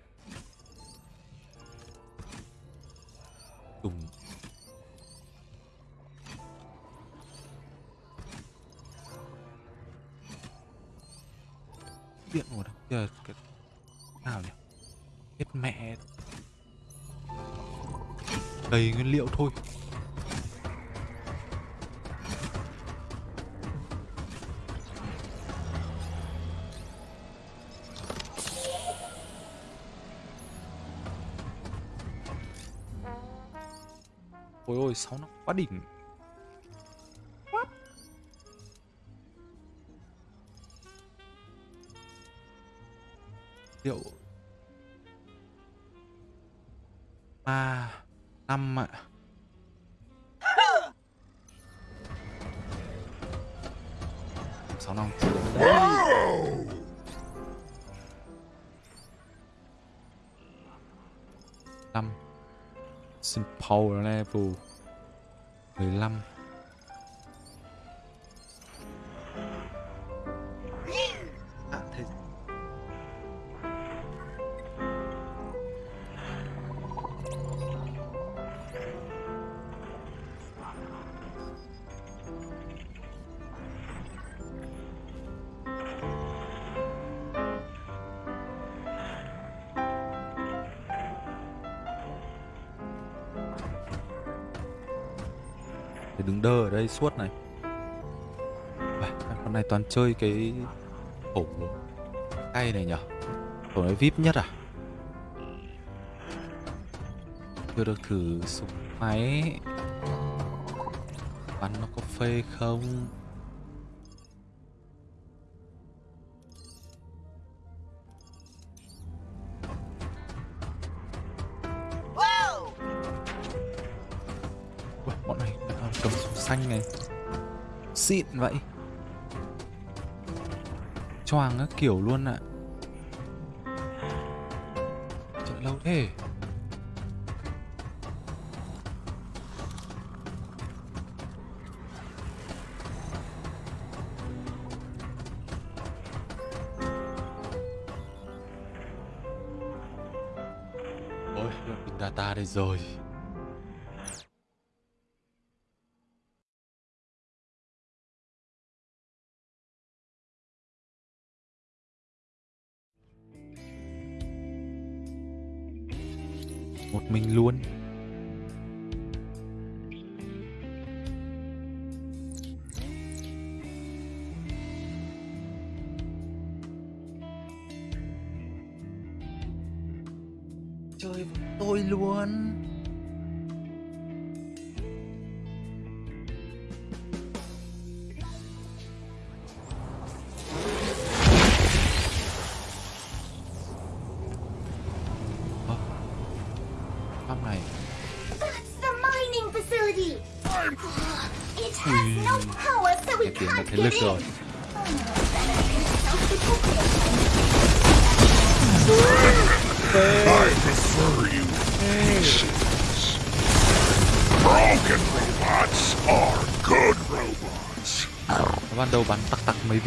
Quá đỉnh. Liệu ba năm ạ. Sáu năm. Năm. Sin Power Level. Đây suốt này Uầy, Con này toàn chơi cái ổ tay này nhở ổ này VIP nhất à? Chưa được thử súng máy Bắn nó có phê không? Xịn vậy. Choàng các kiểu luôn ạ. Chạy lâu thế. Ôi, lượng pin data đây rồi.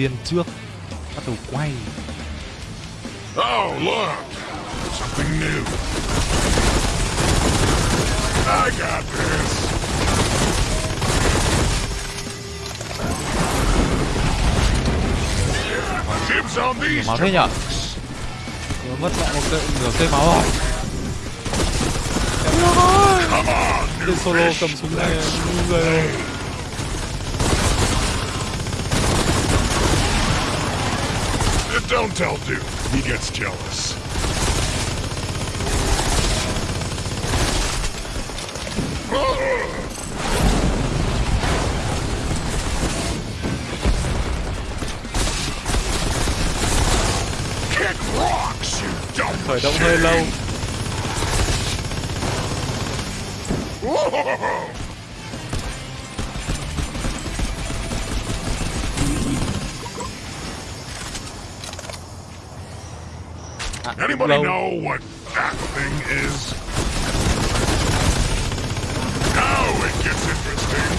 Viên trước Bắt đầu quay Oh, look! Something new. I got this. Dibs on Nhiều these máu thế nhở Vừa mất lại một cây, nửa cây máu rồi new solo cầm súng này người rồi Don't tell Duke. He gets jealous. Kick rocks, you dumb Khởi động hơi lâu Anybody lâu know what that thing is? Now it gets interesting.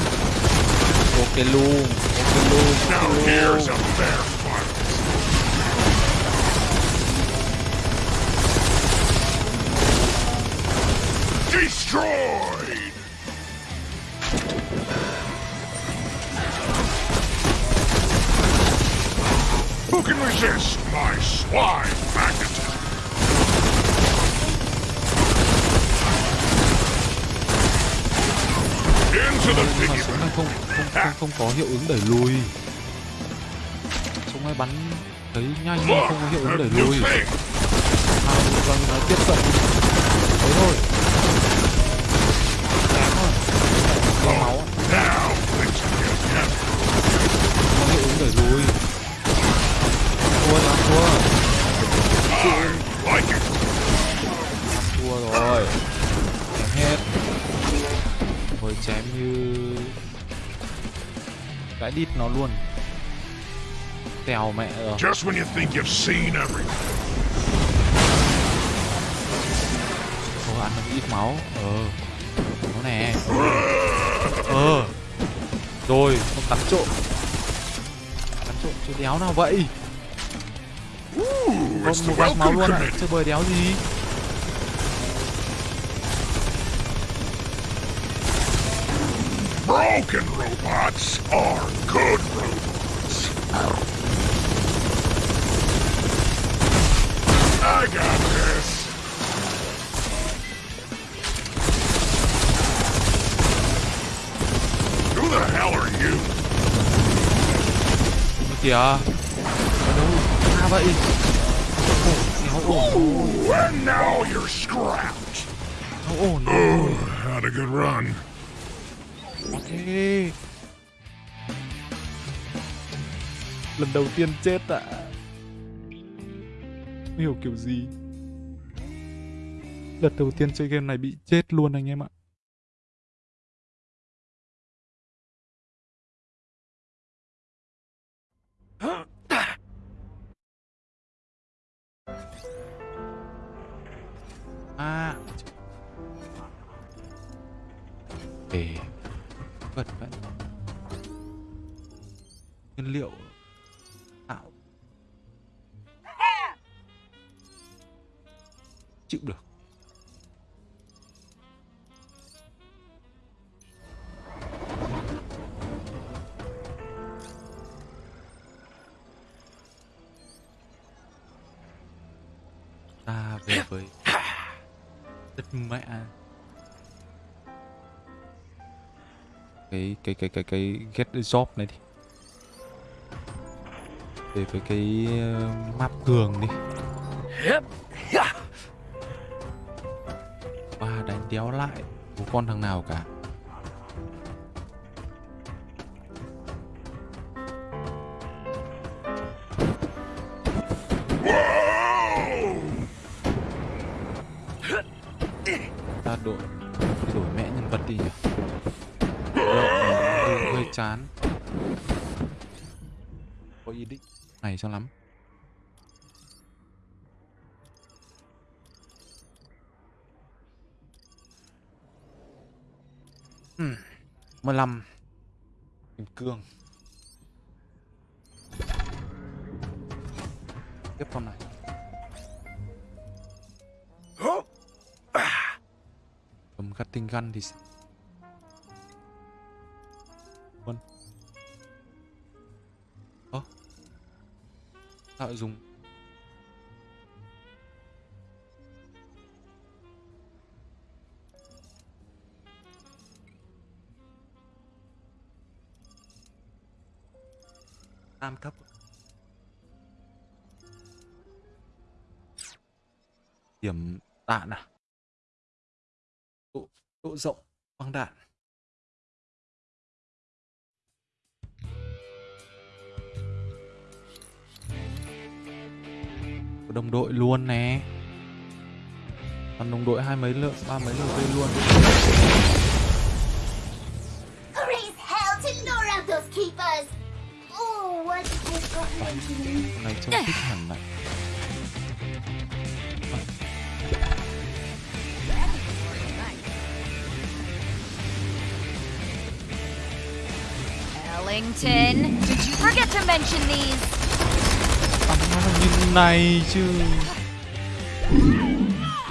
Ok luôn Ok luôn Now here's a fair fight. Destroyed! Who can resist my slime không có hiệu ứng đẩy lùi. Súng ấy bắn thấy nhanh nhưng không có hiệu ứng đẩy lùi. Hai à, vâng tiếp cận. Thế thôi. Tèo mẹ rồi. Just when you think you've seen everything. Ồ, ăn được ít máu. Ờ. Nó nè. Ờ. Rồi, con cắn trộm. Cắn trộm chứ đéo nào vậy? Không một vạch máu luôn ạ. Chơi bời đéo gì? Broken robots are good robots. Got this. Who the hell are you? Ôi kìa Ở đâu xa vậy Ồ, đéo and now you're scrapped. Ồ, oh, no. Oh, had a good run. Ê. Lần đầu tiên chết ạ. Không hiểu kiểu gì. Lần đầu tiên chơi game này bị chết luôn anh em ạ. À. Ê. Vật vậy. Nguyên liệu chịu được. Ta về với đất mẹ. Cái cái cái cái cái get the job này đi. Về với cái ờ, map tường đi đéo lại một con thằng nào cả. Ta đổi đổi mẹ nhân vật đi nhỉ? Lộ hơi chán. Có ý định này cho lắm. Hmm, 15 Kim cương. Tiếp con này. Oh, Cầm cutting gun thì sao? Vâng. Ơ. Sao lại dùng Tam cấp. Điểm đạn à? Độ, độ rộng băng đạn. Của đồng đội luôn nè. Còn đồng đội hai mấy lượng ba mấy lượng cây luôn. Raise hell to lure out those keepers! Ellington, did you forget to mention these? I'm not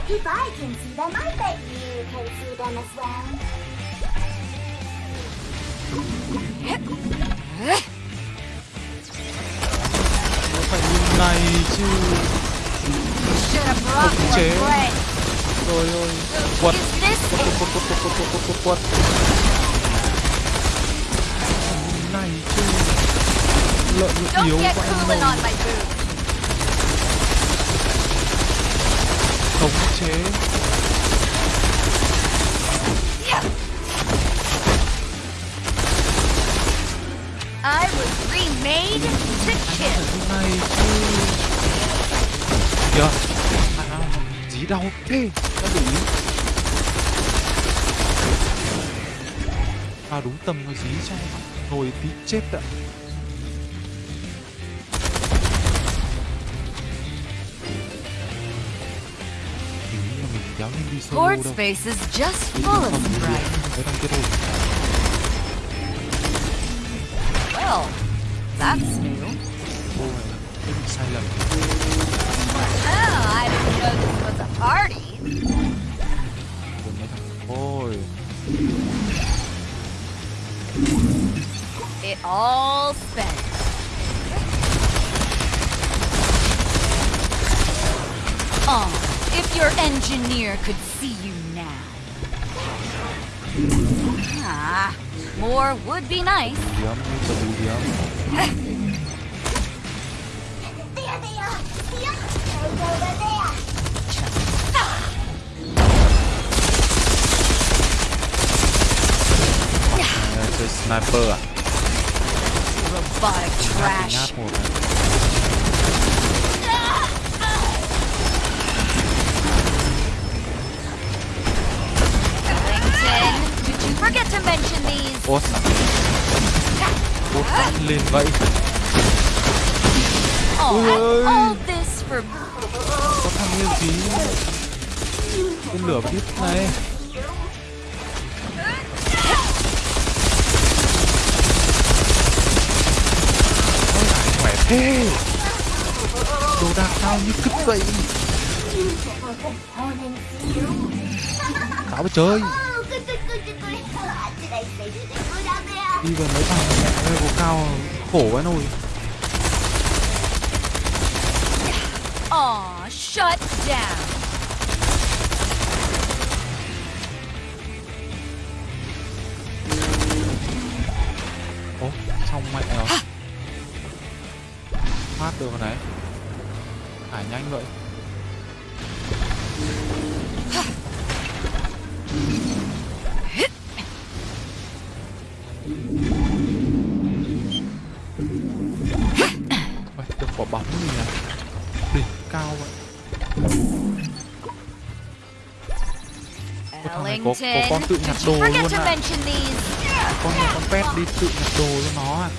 If I can see them, I bet you can see them as well. Này chứ. More chế. rồi ơi quật. Quật quật quật quật quật quật quật quật này chứ. Lợi nhuận yếu quá khống chế phải này chứ kìa à, gì đâu thế đã đủ ý à đúng tầm nó dí cho ngồi tí chết ạ Port space is just full of surprises. Well, that's new. Bị Oh, I didn't know this was a party. của mấy thằng ôi It all spent. Oh, if your engineer could see you now. Ah, more would be nice. điếm Awesome. Robotic น่า trash. ปวดอะ 10. Did you forget to mention these? Oh, all this for có thằng lên gì, tên lửa vào này. Ôi lại khỏe thế? Đồ đạc tao như cứt vậy. Tao mới chơi. Đi vào mấy thằng mẹ ơi cao khổ quá nồi. Shut down. Ố, xong mẹ rồi. Phát được rồi này Thả nhanh vậy. Ôi, được quả bóng gì nhỉ? Đỉnh cao vậy có- có con tự nhặt đồ luôn à? these? Con này con pet đi tự nhặt đồ cho nó à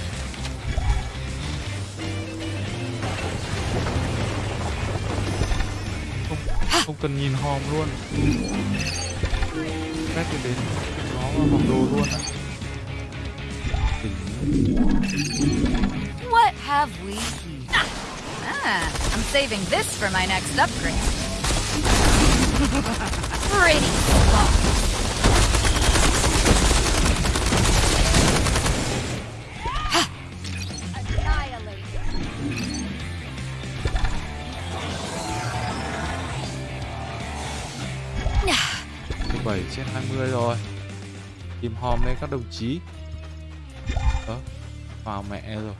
Không, không cần nhìn hòm luôn Pet đi đến nó vào hòm đồ luôn Đỉnh What have we here? Ah, I'm saving this for my next upgrade. Pretty 17 20 rồi. Tìm hòm đây các đồng chí. Đó Vào mẹ rồi.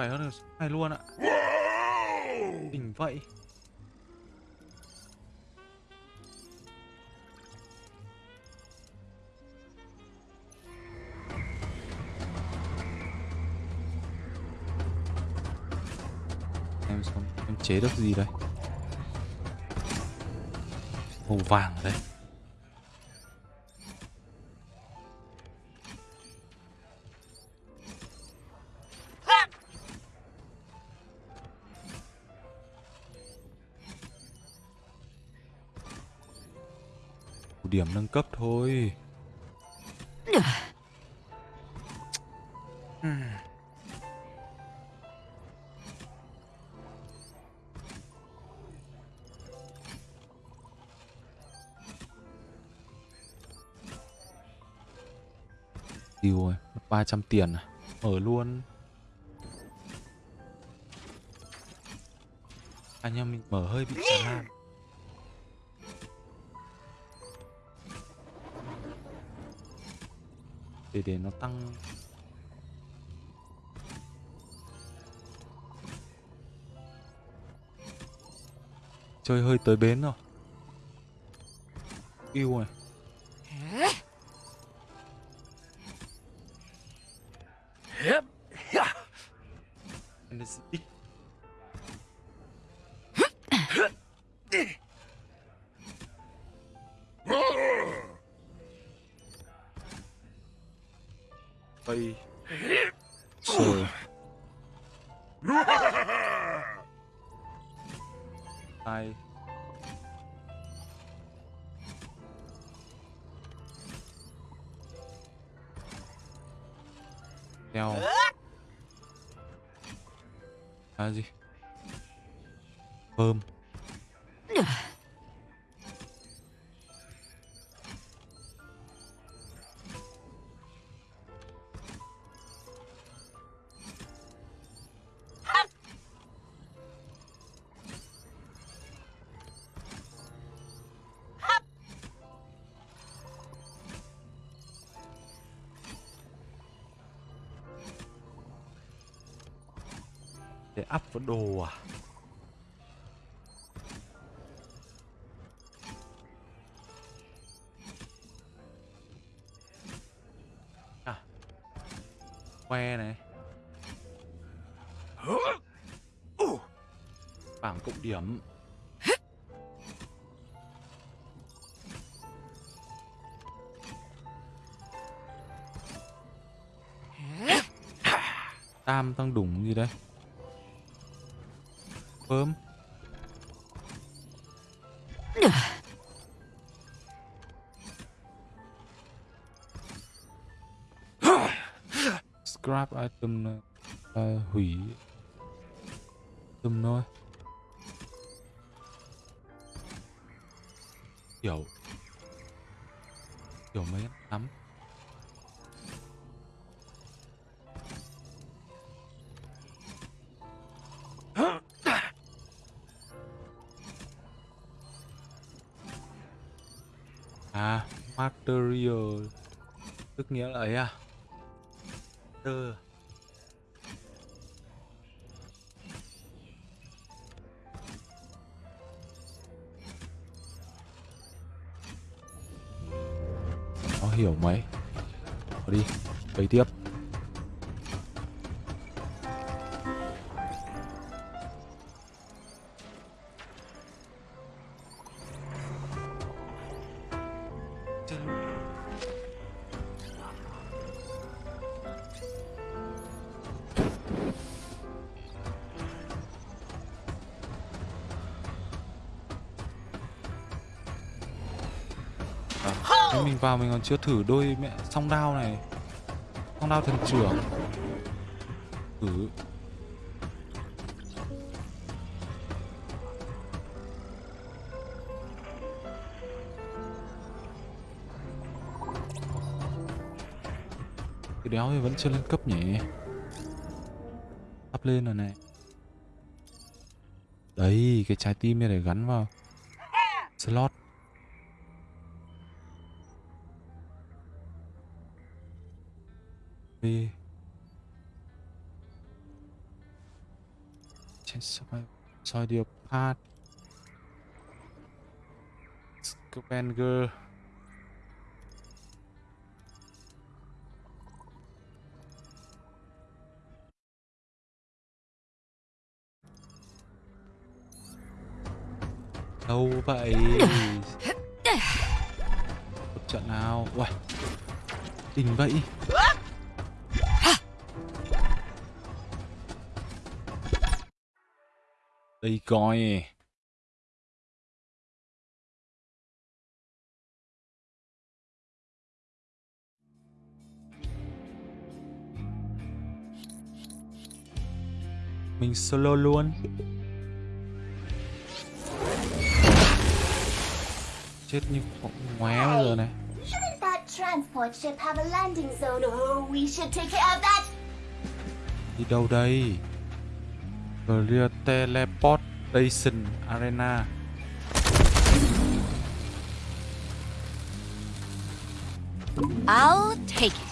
Khỏe hơn được này luôn ạ! Đỉnh vậy. Em xong Em chế được gì đây? Màu vàng ở đây nâng cấp thôi. Tiêu rồi, 300 tiền à? Mở luôn. Anh em mình mở hơi bị chán. lan để để nó tăng. Chơi hơi tới bến rồi. Yêu này để up vào đồ à? À. Que này. Bảng cộng điểm. Tam tăng đủng gì đây? Bơm scrap item. là còn chưa thử đôi mẹ song đao này. Song đao thần trưởng. Thử Cái đéo thì vẫn chưa lên cấp nhỉ? Up lên rồi này. Đấy, cái trái tim này để gắn vào Slot Copenhagen Đâu vậy? Một trận nào? Uầy Đỉnh vậy. Đây coi. Mình solo luôn Chết như con ngoé bây giờ này Shouldn't that transport ship have a landing zone? Oh, we should take care of that. Đi đâu đây Clear Teleportation Arena I'll take it.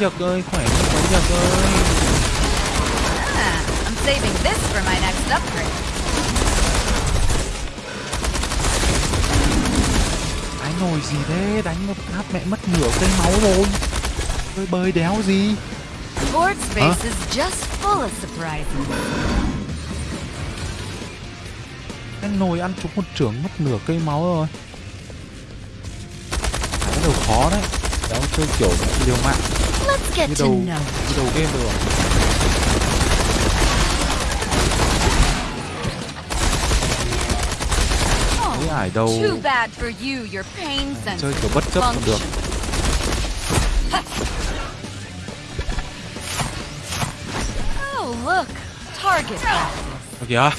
Quái ơi khỏe như quái giật ơi. Ah, I'm saving this for my next upgrade. Cái nồi gì thế? Đánh một phát mẹ mất nửa cây máu rồi. Bơi bơi đéo gì? Board space is just full of surprises. Cái nồi ăn trúng một trưởng mất nửa cây máu rồi. Bắt đầu khó đấy. Đéo chơi kiểu liều mạng get Như đầu, như đầu game rồi Thấy ải đầu Too bad for you, your pain chơi kiểu bất chấp còn được. Oh, look. Target kìa.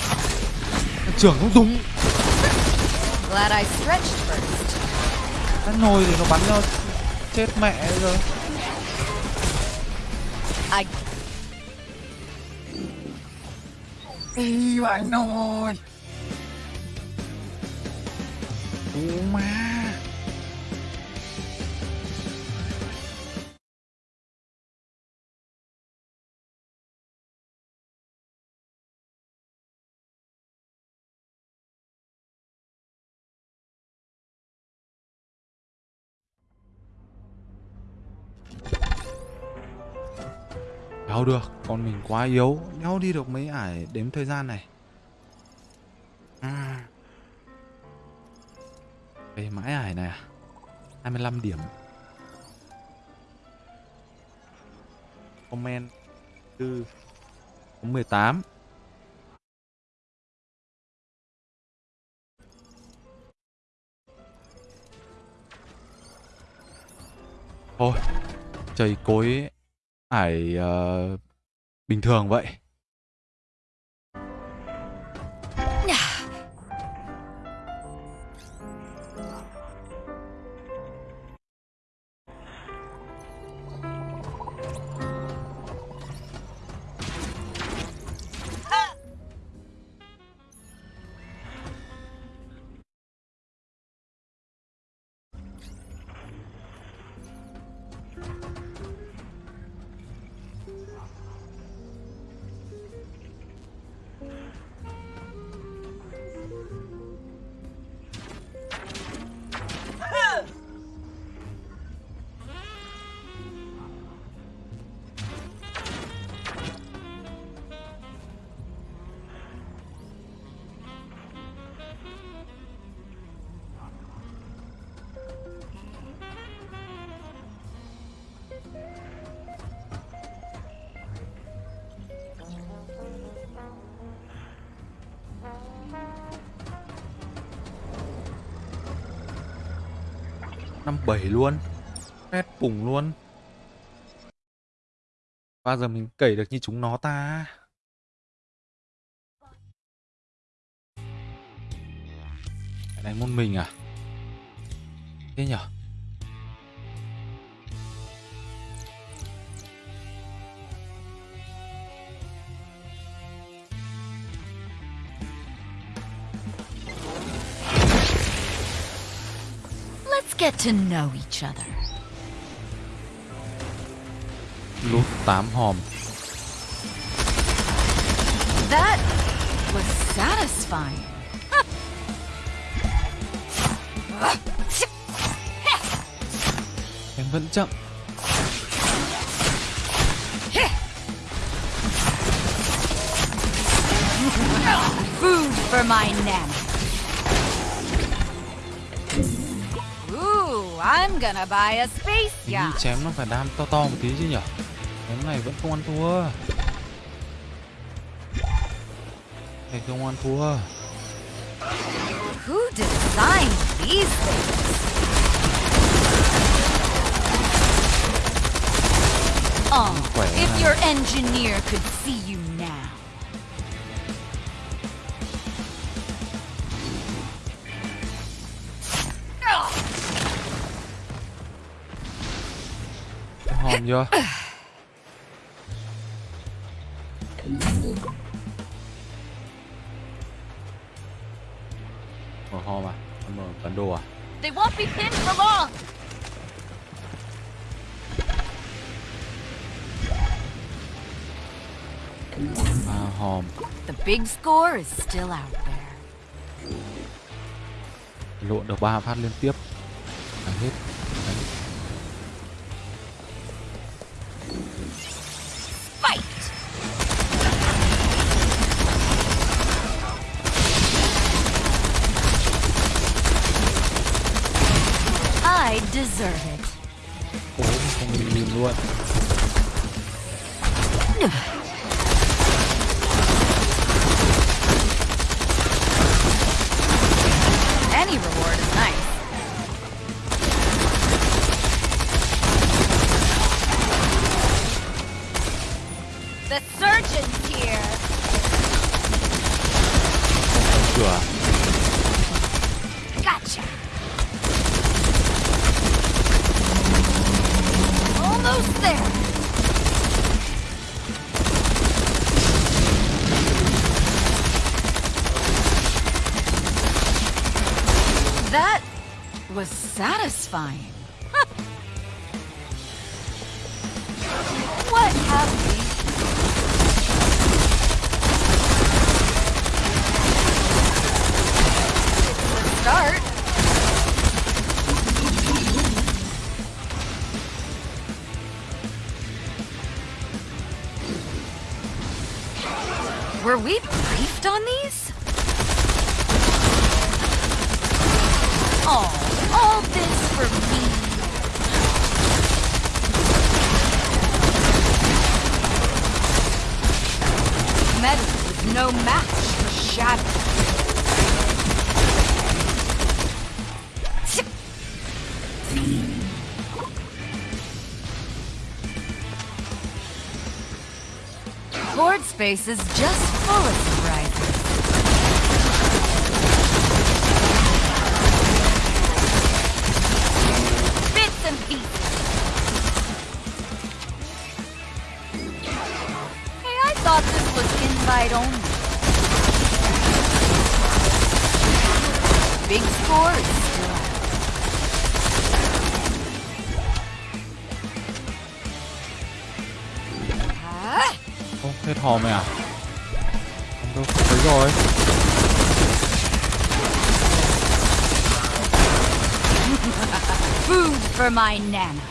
Trưởng không đúng. Glad I stretched first. Cái nồi thì nó bắn cho chết mẹ rồi I Ý bạn nồi Ú Đéo được, con mình quá yếu. Đéo đi được mấy ải đếm thời gian này. À. Về mãi ải này à? 25 điểm. Comment 4 Có 18 Thôi Chảy cối phải, ờ, Bình thường vậy. Luôn. Phét bùng luôn. Bao giờ mình cẩy được như chúng nó ta? Cái này môn mình à? Thế nhở? To know each other. Lút 8 hòm That was satisfying. Em vẫn chậm Food for my nana. I'm gonna buy a space Mình nghĩ yacht. chém nó phải đam to to một tí chứ nhở Chém này vẫn không ăn thua Này không ăn thua Who designed these things? Oh, if your engineer could see you Ja. Mở ho mà, mở bản đồ à? They won't be pinned for long. Wow. The big score is still out there. Lộn được ba phát liên tiếp. space is just full of for my Nana.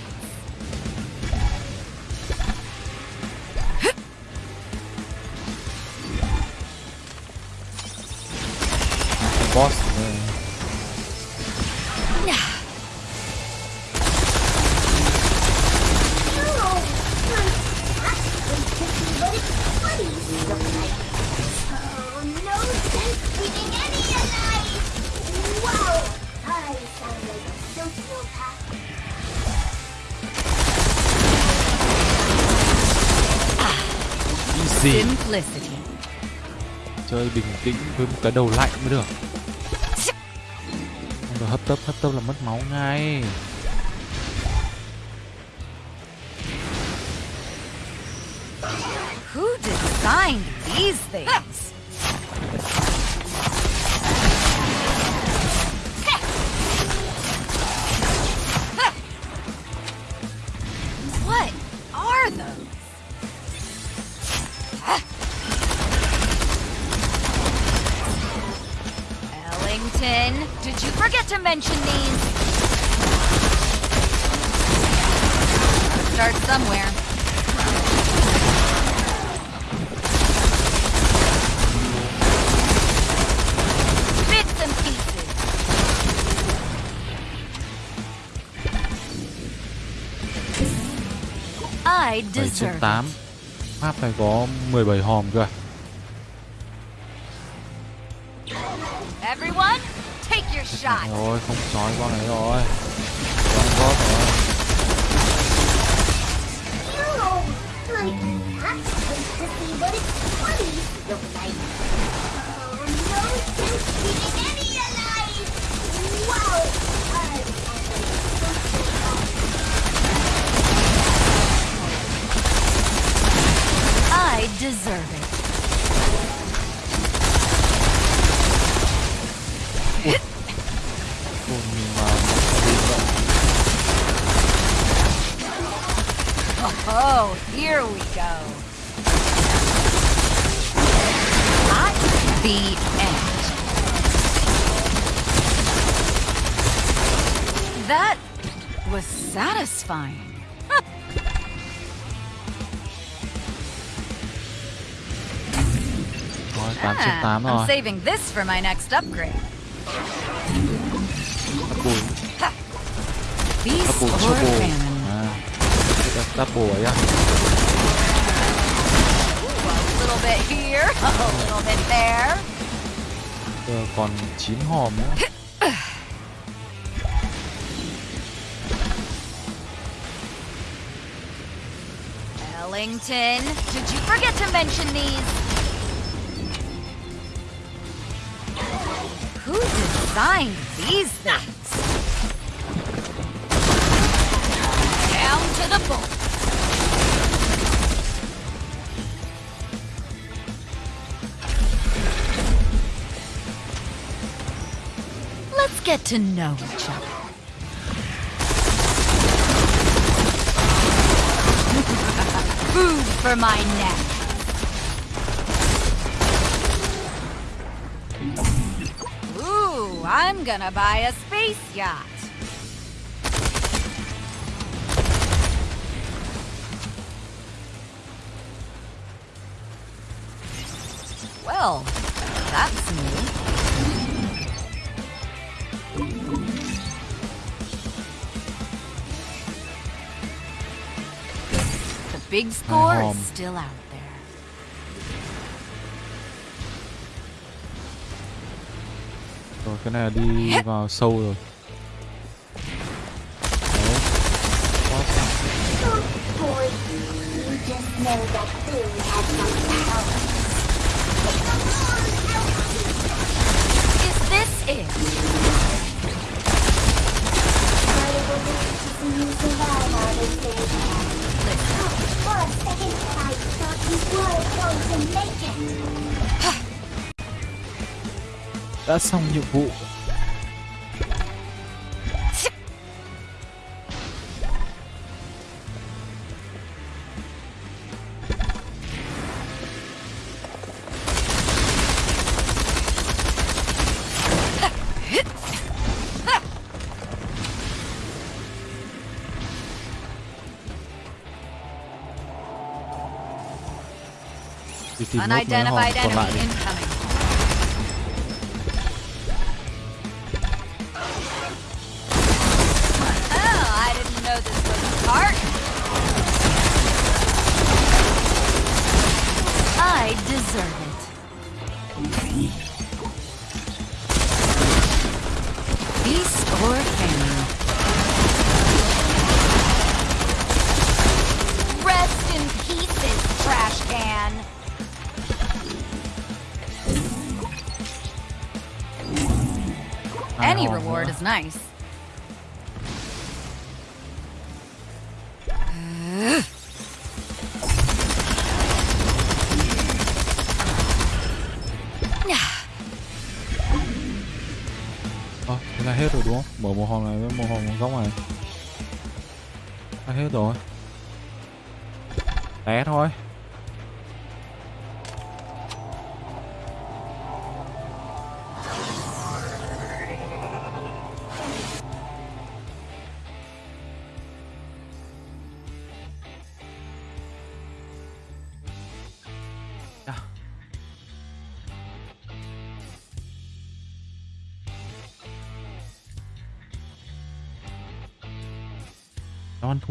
với một cái đầu lạnh mới được. Dạ. Không hấp tấp hấp tấp là mất máu ngay. 7 trên 8 map này có 17 hòm cơ Everyone, take. Rồi, không sói con này rồi. Con gót rồi. Like, deserve it. oh, here we go. At the end. That was satisfying. Rồi 8 trên Ah, 8 I'm rồi saving this for my next upgrade. Double Feast Double or trouble famine. À Double- Double ấy à A little bit here, a little bit there. Giờ còn 9 hòm nữa Ellington, did you forget to mention these? Designed these things? Down to the bone. Let's get to know each other. Food for my neck. Gonna buy a space yacht. Well, that's new. The big score is still out you were going to make it. Đã xong nhiệm vụ Unidentified còn lại enemy đi incoming. À, thế là hết rồi đúng không? Mở một hòm này với một hòm góc này. Là hết rồi. Té thôi.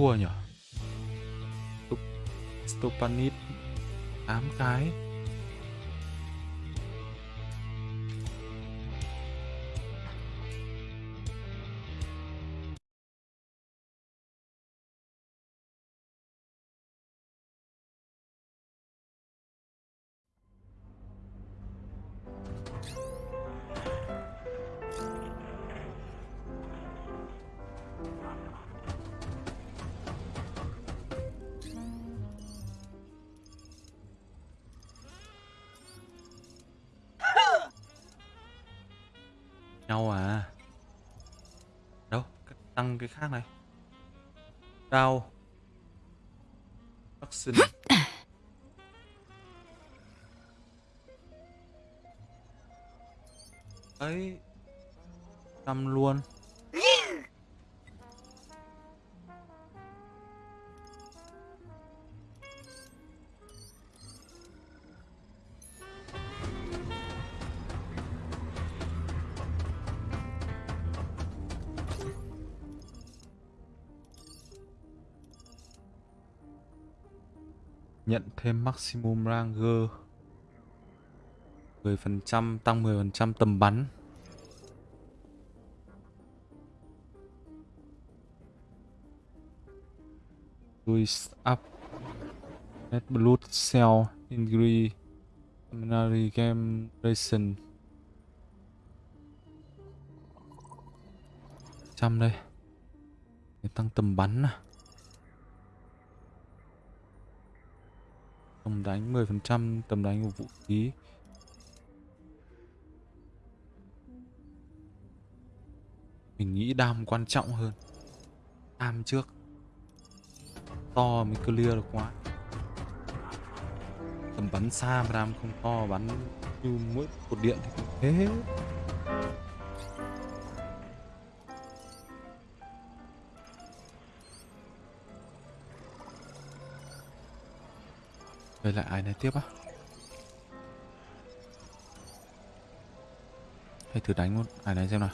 Nó ăn thua nhỉ? Stup- Stupanit 8 cái thêm maximum ranger 10% tăng 10% tầm bắn. Twist up Red Blood Cell Ingrid Seminary Game Racing trăm đây. Để tăng tầm bắn à. Tầm đánh 10% tầm đánh của vũ khí. Mình nghĩ đam quan trọng hơn. Đam trước. To mới clear được quá. Tầm bắn xa mà đam không to, bắn như mỗi cột điện thì cũng thế. Đây lại ai này tiếp á? Hay thử đánh luôn ai này xem nào.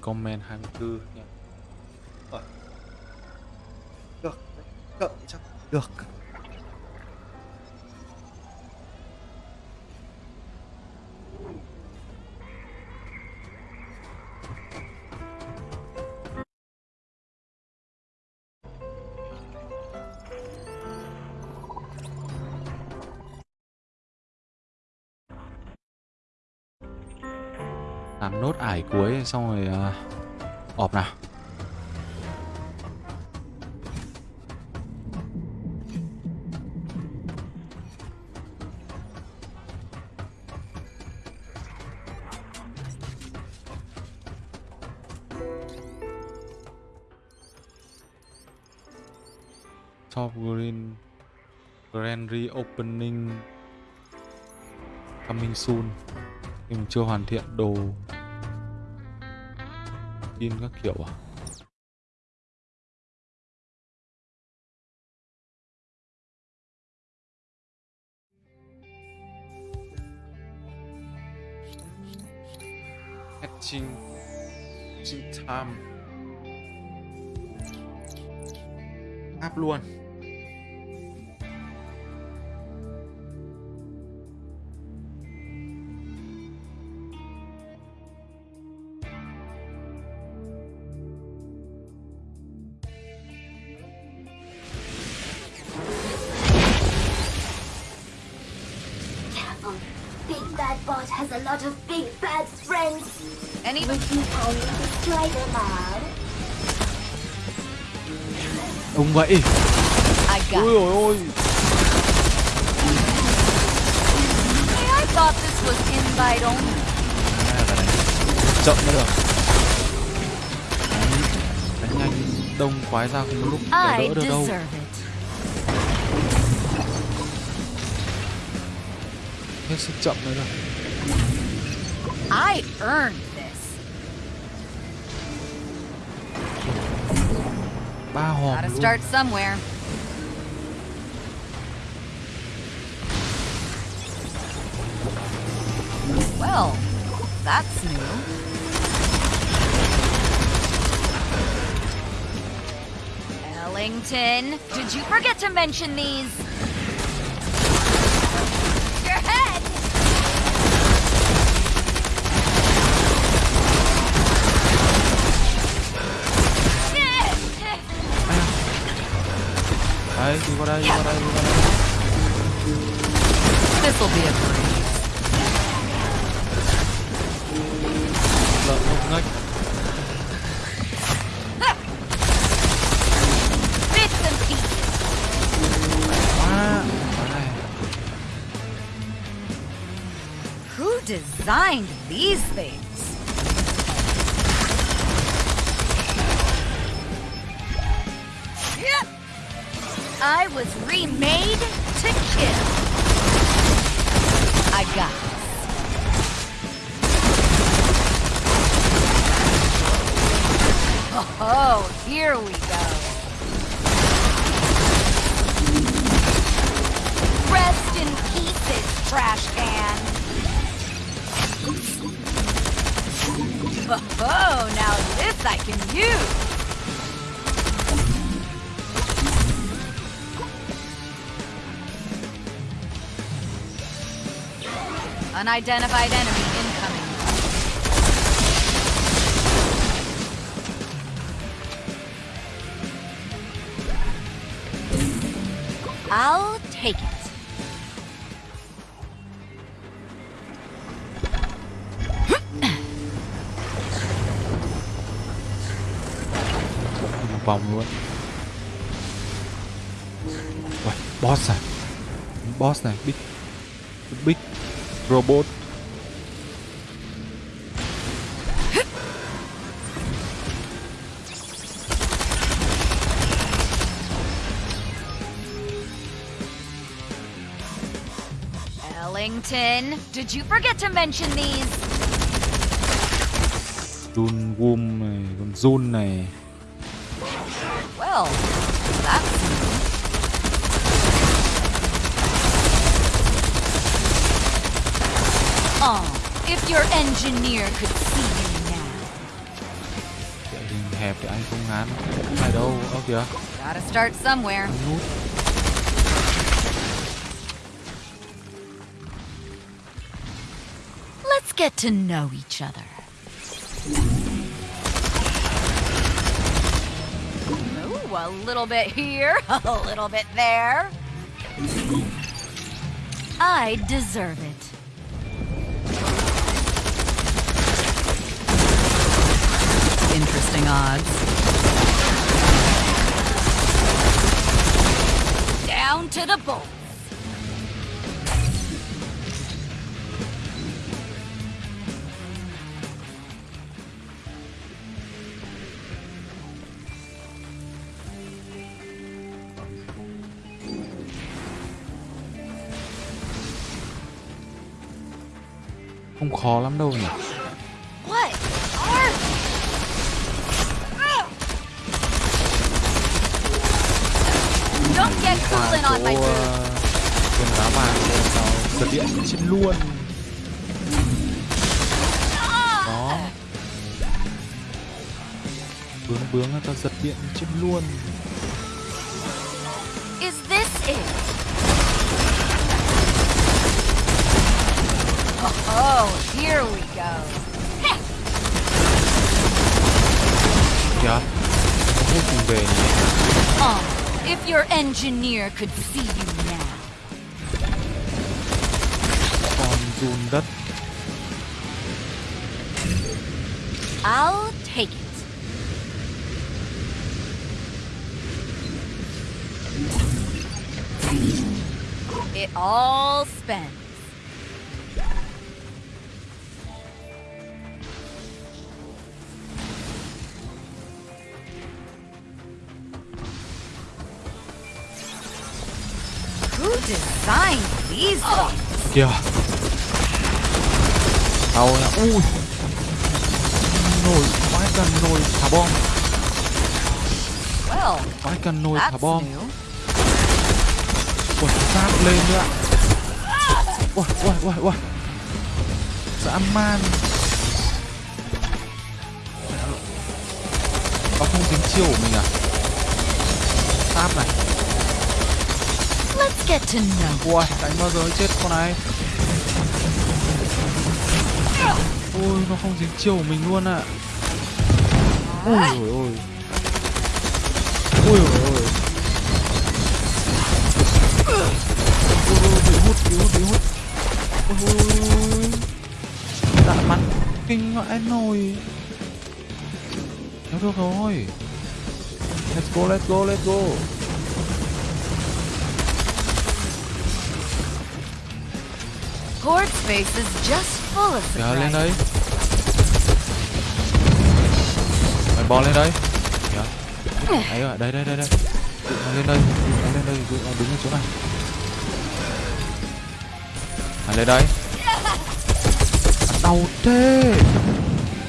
Comment 24 nha. Được. Được, chắc Được. Xong rồi uh, ọp nào. Top Green Grand Reopening Coming soon. Nhưng chưa hoàn thiện đồ. ดินก็เกี่ยวอะแอดชิงชิงไทม์ภาพลวน Bot has a lot of big bad friends. Any Would you kindly destroy them all? Ông vậy I got Ôi ôi ôi Hey, I thought this was invite only. À, chậm mới được đánh, đánh nhanh đông quái ra cùng lúc I đỡ được đâu hết sức chậm mới được I earned this. ba hòm Gotta start somewhere. Well, that's new. Ellington, did you forget to mention these? Đấy đi qua đây đi qua đây đi qua đây This'll be a breeze. lợn không ngách Bits and pieces. quá quá này Who designed these things? Unidentified enemy robot Ellington, did you forget to mention these? Jun Wum này còn Jun này engineer could see you now. Địa hình hẹp thì anh không ngán Này đâu, ơ kìa Gotta start somewhere. Nút Let's get to know each other. Ooh, a little bit here, a little bit there. I deserve it. Odds. Down to the bolts. Không khó lắm đâu nhỉ ờ, quần đá vàng giật điện chết luôn. Đó. Bướng bướng tao giật điện chết luôn. Is this it? Oh, here we go. Kìa. Vô cùng về nhỉ if your engineer could see you now. Con run đất I'll take it. It all spends. Kìa. Tao nha Ui. Nồi Vãi cần nồi thả bom. Vãi cần nồi thả bom. Ui sát lên nữa. Ui ui ui ui. Dã man. Nó không dính chiêu của mình à? Táp này Let's get to know. Ui đánh bao giờ chết con này? Ôi nó không dính chiêu của mình luôn ạ. Ôi ôi ôi Ôi ôi ôi Ôi, ôi, bị hút bị hút bị hút. Ôi ôi ôi Dạ bắn kinh vãi nồi Nếu được rồi. Let's go let's go let's go Horde space is just full of Kìa lên đây. Mày bò lên đây. Kìa Đấy rồi, đây đây đây đây. Tụi nó lên đây, tụi nó lên đây, tụi nó đứng ở chỗ này Mày lên đây. À, Đau thế.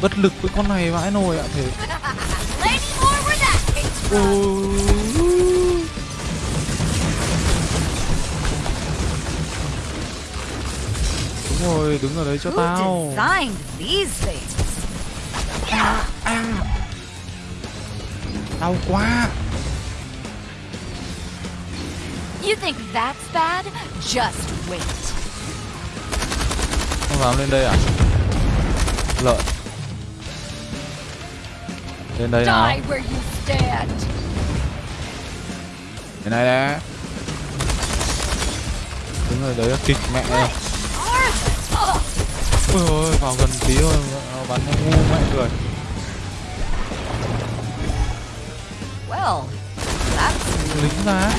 Bất lực với con này vãi nồi ạ thế. Lady rồi đứng ở đấy cho tao. things? đau quá. You think that's bad? Just wait. không dám lên đây à? Lợn lên đây nào. Cái này nè đứng ở đấy kịch mẹ. Này ôi ôi vào gần tí thôi bắn ngu mẹ người Well, lính ra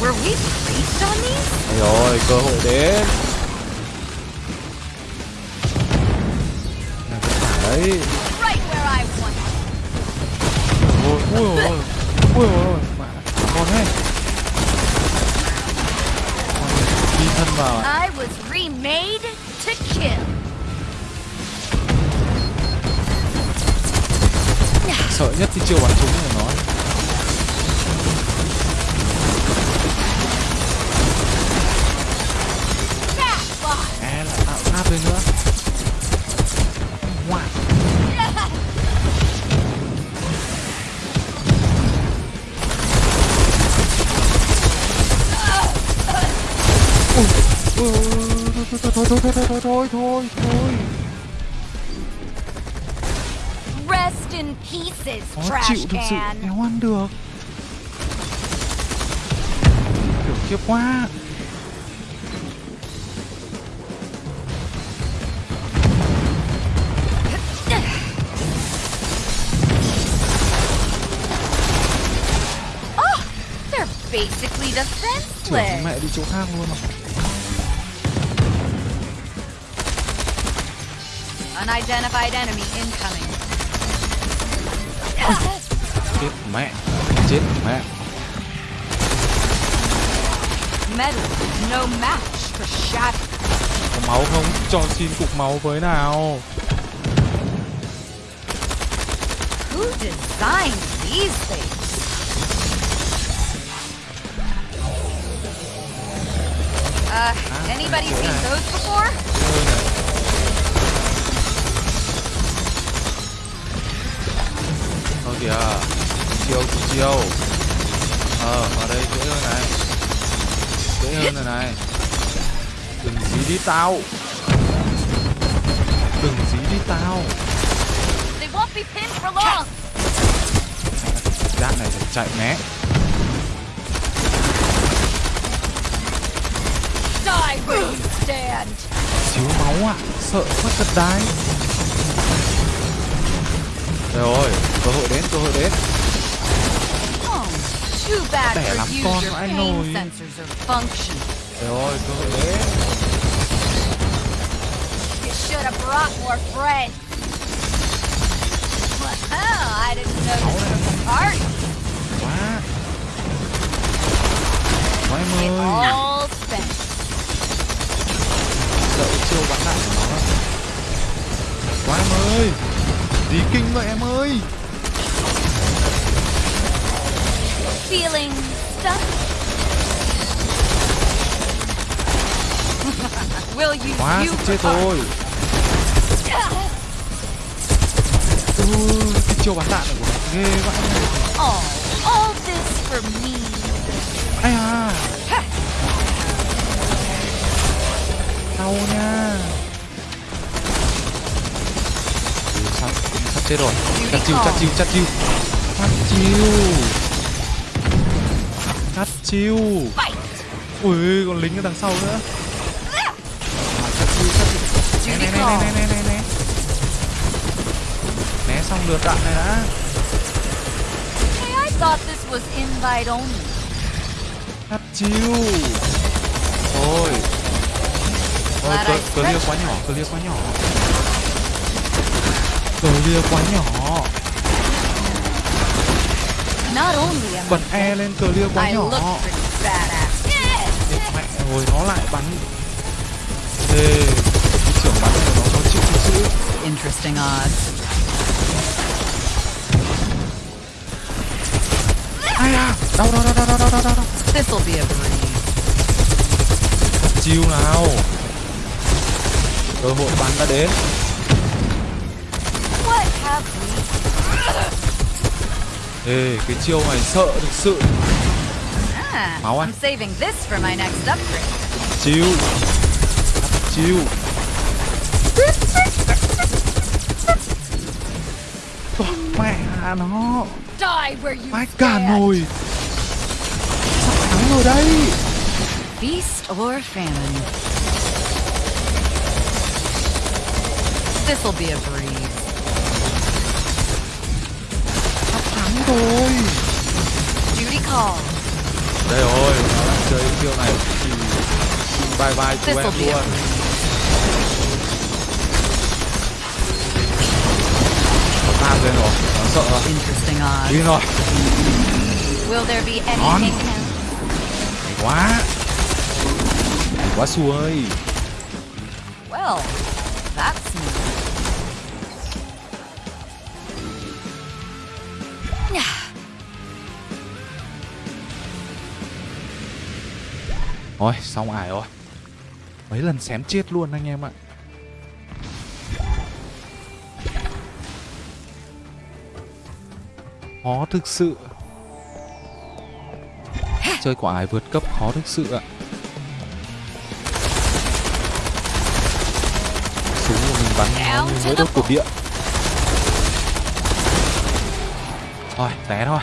were we placed on these? Rồi cơ hội đến khiếp quá Oh, they're basically trưởng defenseless. mẹ đi chỗ khác luôn à Unidentified enemy incoming. chết mẹ chết mẹ Metal, no match for shadow. Có máu không? Cho xin cục máu với nào. Who designed these things? Uh, anybody seen those before? Thôi kìa chiêu chiêu. Ờ vào đây dễ hơn này dễ hơn rồi này. Đừng dí đi tao. Đừng dí đi tao. They won't be pinned for long. Giác này phải chạy né. Thiếu máu à Sợ quá thật đái rồi Cơ hội đến cơ hội đến too bad your lắm con, functioning. Đây rồi cơ hội đến You should have brought more friends. Well, I didn't know this was a party. Quá. Quá em It ơi. all spent. Sợ chiêu bắn đạn của nó. Lắm Quá em ơi. Tí kinh vậy em ơi Feeling stuck? Will you Quá sắp chết rồi. Ừ, cái chiêu bắn đạn này của nó ghê vãi Oh, all this for me. Ai à Đau nha. Sắp, sắp chết rồi? Chặt chiêu, chặt chiêu, chặt chiêu Chặt chiêu Fight! Ui, còn lính ở đằng sau nữa. Né, né, né, né, né, né, né Né xong lượt đạn này đã. Hey, I thought this was invite only. Chặt chiêu. Thôi Thôi, Glad cơ, I cơ lia quá nhỏ, cơ lia quá nhỏ. Cơ lia quá nhỏ Bật E lên cờ liêu quá nhỏ. Mẹ rồi nó lại bắn. Ê Trưởng bắn của nó có chịu chữ. Interesting odds. Ai à Đau đau đau đau đau đau đau This'll be a breeze. Chiêu nào. Cơ hội bắn đã đến. Ê, cái chiêu này sợ thực sự Ah, Máu à? Upgrade. Chiêu Chiêu Toàn mẹ nó Vãi cả nồi Sắp thắng rồi đây Feast or famine. This'll be a breeze. hò đây rồi chơi chiêu này thì xin bye bye chú em luôn. Nó tan lên rồi nó sợ rồi đi rồi. Ngon. quá. Quá xuôi well Thôi, xong ải rồi. Mấy lần xém chết luôn anh em ạ. Khó thực sự. Chơi quả ải vượt cấp khó thực sự ạ. Súng của mình bắn nó như mới đốt cột điện. Thôi, té thôi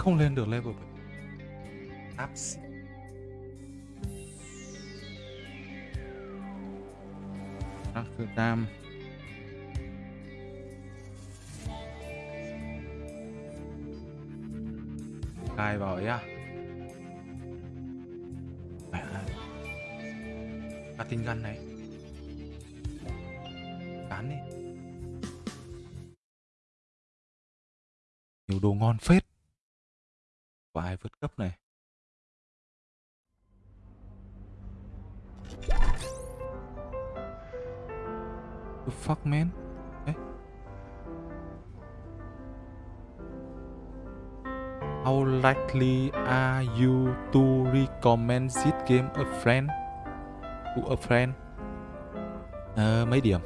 không lên được level 7 Áp xị Amsterdam Cài vào ấy à? Mẹ tinh gắn này. Cán đi. Nhiều đồ ngon phết vượt cấp này. The fuck man? Đấy. How likely are you to recommend this game a friend? To a friend? À, mấy điểm?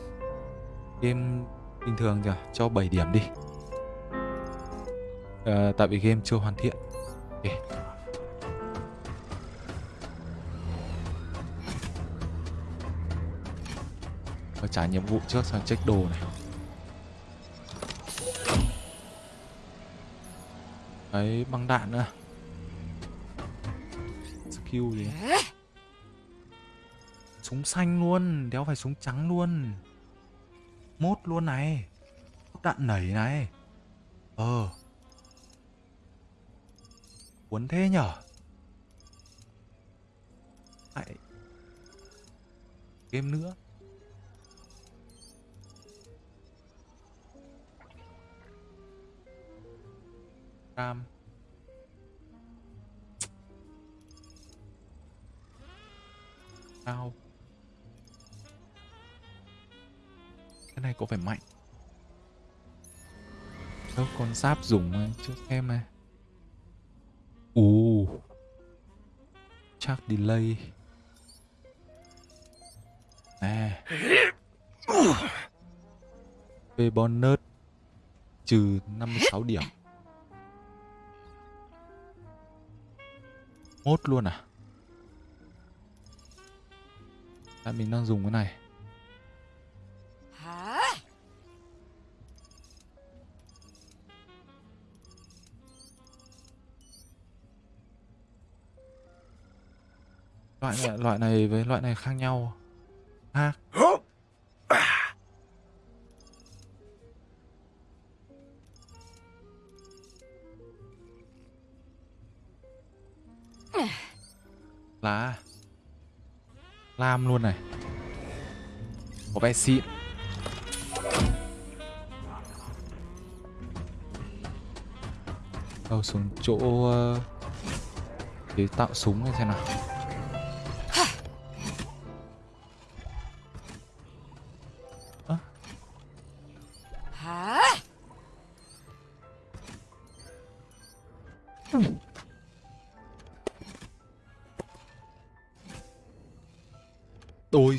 Game bình thường kìa cho 7 điểm đi. À, tại vì game chưa hoàn thiện. Trả nhiệm vụ trước sang check đồ này. Đấy, băng đạn nữa. Skill gì? Súng xanh luôn, đéo phải súng trắng luôn. Mốt luôn này. Đạn nảy này. Ờ. Cuốn thế nhở? Lại. Game nữa. Sao? Cái này có phải mạnh. Đâu con giáp dùng mà Chưa xem này Ồ. Chắc delay. Nè. Về bonus. Trừ 56 điểm. Mốt luôn à? Tại mình đang dùng cái này. Loại này, loại này với loại này khác nhau. Khác. Lá Lam luôn này. Có vẻ xịn. Đâu xuống chỗ ờ, để chế tạo súng này xem nào.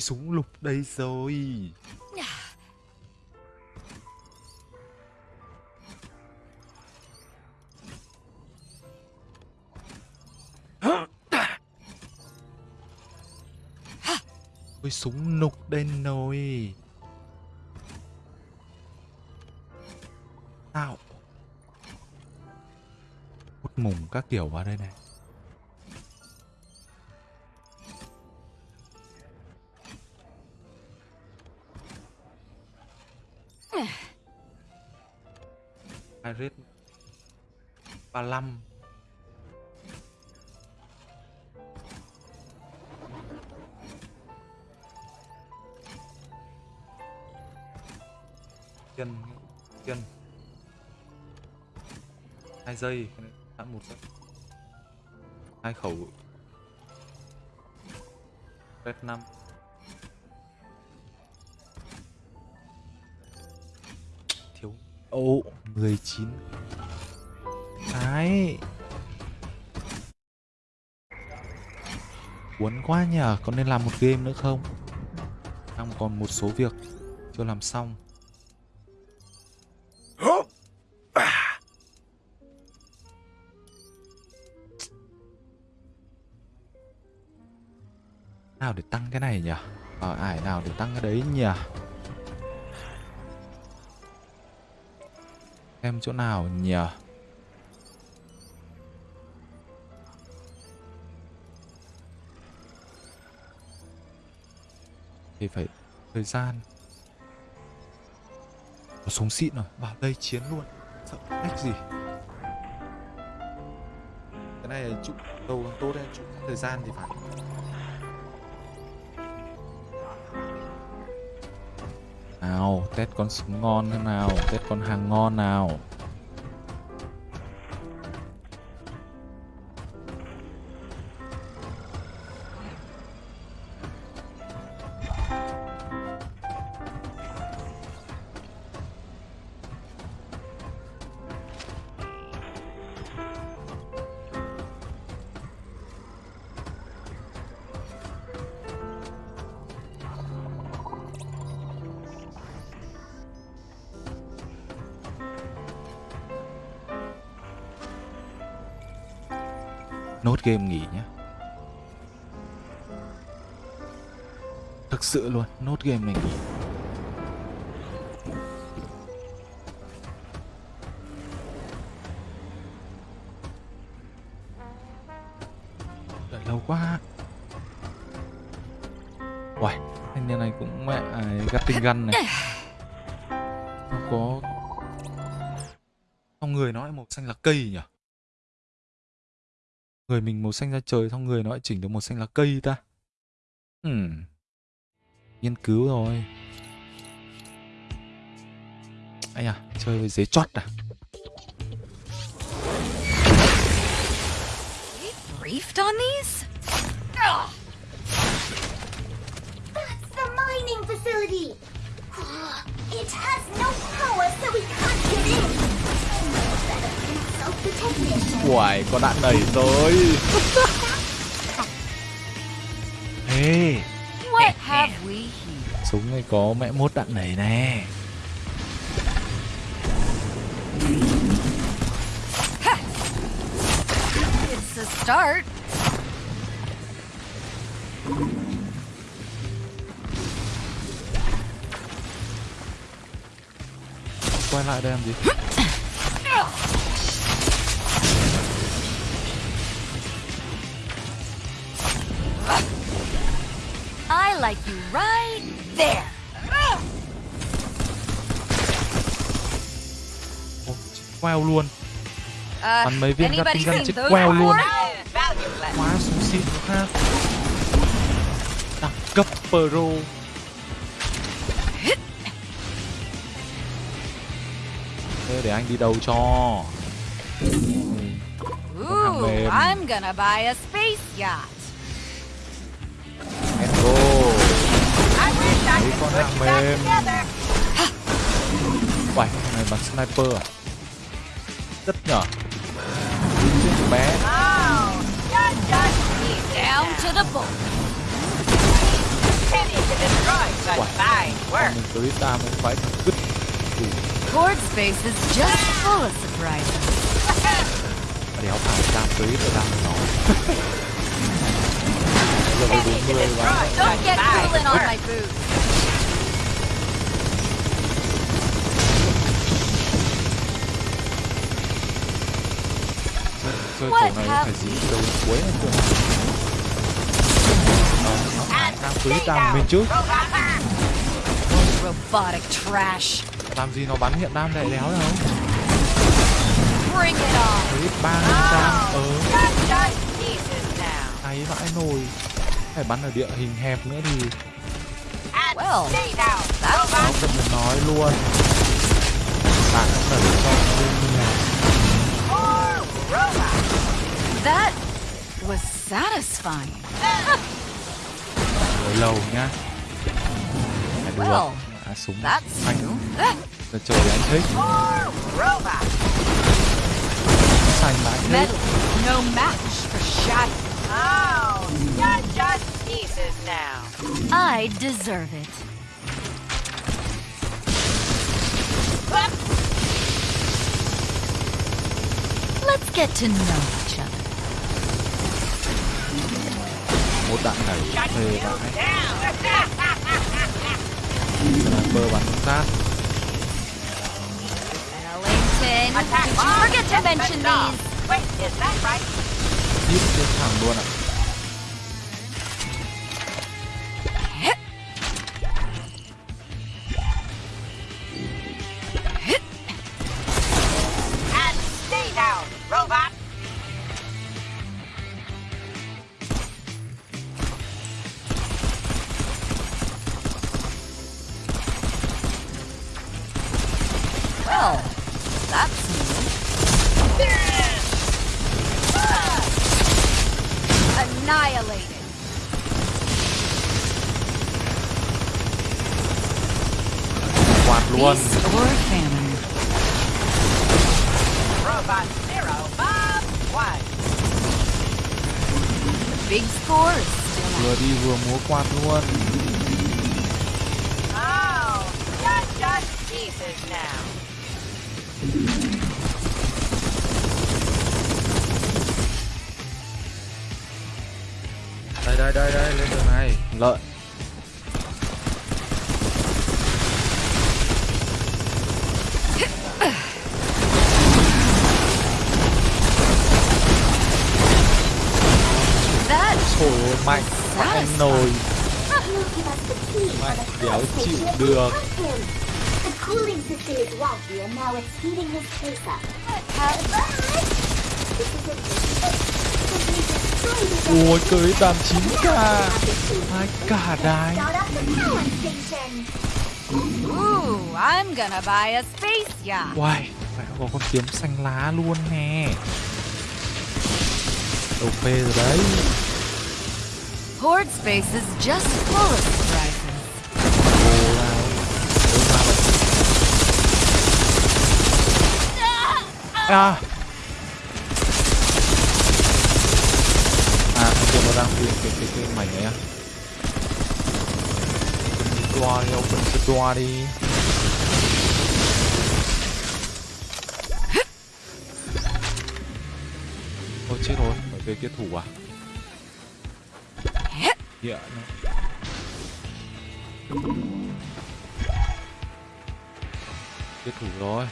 Súng lục đây rồi. Tôi súng nục đây rồi Nào Hút mùng các kiểu vào đây này Iris 35 chân chân. Hai giây. Cái một hai khẩu. Red 5 19 cái cuốn quá nhờ có nên làm một game nữa không? Đang còn một số việc chưa làm xong. Nào để tăng cái này nhỉ? Ở ải nào để tăng cái đấy nhỉ xem chỗ nào nhỉ? Thì phải thời gian. Có súng xịn rồi, vào đây chiến luôn. Sợ cách gì? Cái này là trụ đầu tốt đấy chụp thời gian thì phải. Nào? Test con súng ngon thế nào? Test con hàng ngon nào? Game nghỉ nhé. Thực sự luôn nốt game này nghỉ. Đợi lâu quá. Uầy, thanh niên này cũng mẹ à, gắt tinh găn này. Không có Trong người nó lại màu xanh là cây nhỉ? Người mình màu xanh ra trời Xong người nó lại chỉnh được màu xanh là cây ta. Hmm Nghiên cứu rồi. Ây à, chơi với giấy chót à? Briefed on these? That's Uầy, có đạn đầy rồi. Ê, What have we here? súng này có mẹ mốt đạn nảy nè. It's a start. Quay lại đây làm gì queo luôn ờ, Bắn mấy viên gắt tinh gắt chết queo luôn Quá xú xịn ha Đẳng cấp pro Thế để anh đi đầu cho Ooh, I'm gonna buy a space yacht. And go. I wish I could put you back together. Uầy, này bắn sniper à? Rất nhỏ Chiếc bé Oh, you're just easy Down now. to the bone. Pity to destroy such Wow. fine Con work. mình tới ta mình phải cứt Ủa, Horde space is just full of surprises. đéo phải cam tới để làm nó Giờ với Pity to 40 destroy và Don't such get fine cooling on work. my boots. Chơi What chỗ này phải dí từ đầu cuối này cơ. Cam tới đam bên trước. Robotic trash. làm gì nó bắn hiện đam đại đéo đâu. Bring it on. ba mươi đam ờ. vãi nồi. Phải bắn ở địa hình hẹp nữa thì. Well, stay down, that's nó nói luôn. Bạn đã đẩy cho bên nhà robot. That was satisfying. ở lầu nhá phải được Well, à, súng That's anh new. giờ trời anh thích robot. xanh mà anh Metal, no match for shot. Oh, you're just pieces now. I deserve it. Let's get to know each other. một đạn này vãi Down. sniper bắn sát Ellington, did you forget to mention these? Wait, is that right? trên thẳng luôn ạ And đàn 9k hai cả đái. Ooh, I'm gonna buy a space yacht. Uầy, phải có con kiếm xanh lá luôn nè Đầu phê rồi đấy Horde space is just full of surprises. Vậy À À con cái cái cái mảnh này à? Toa đi, open the toa đi. Ôi chết rồi, phải về kia thủ à? Hiện nó Kia thủ rồi.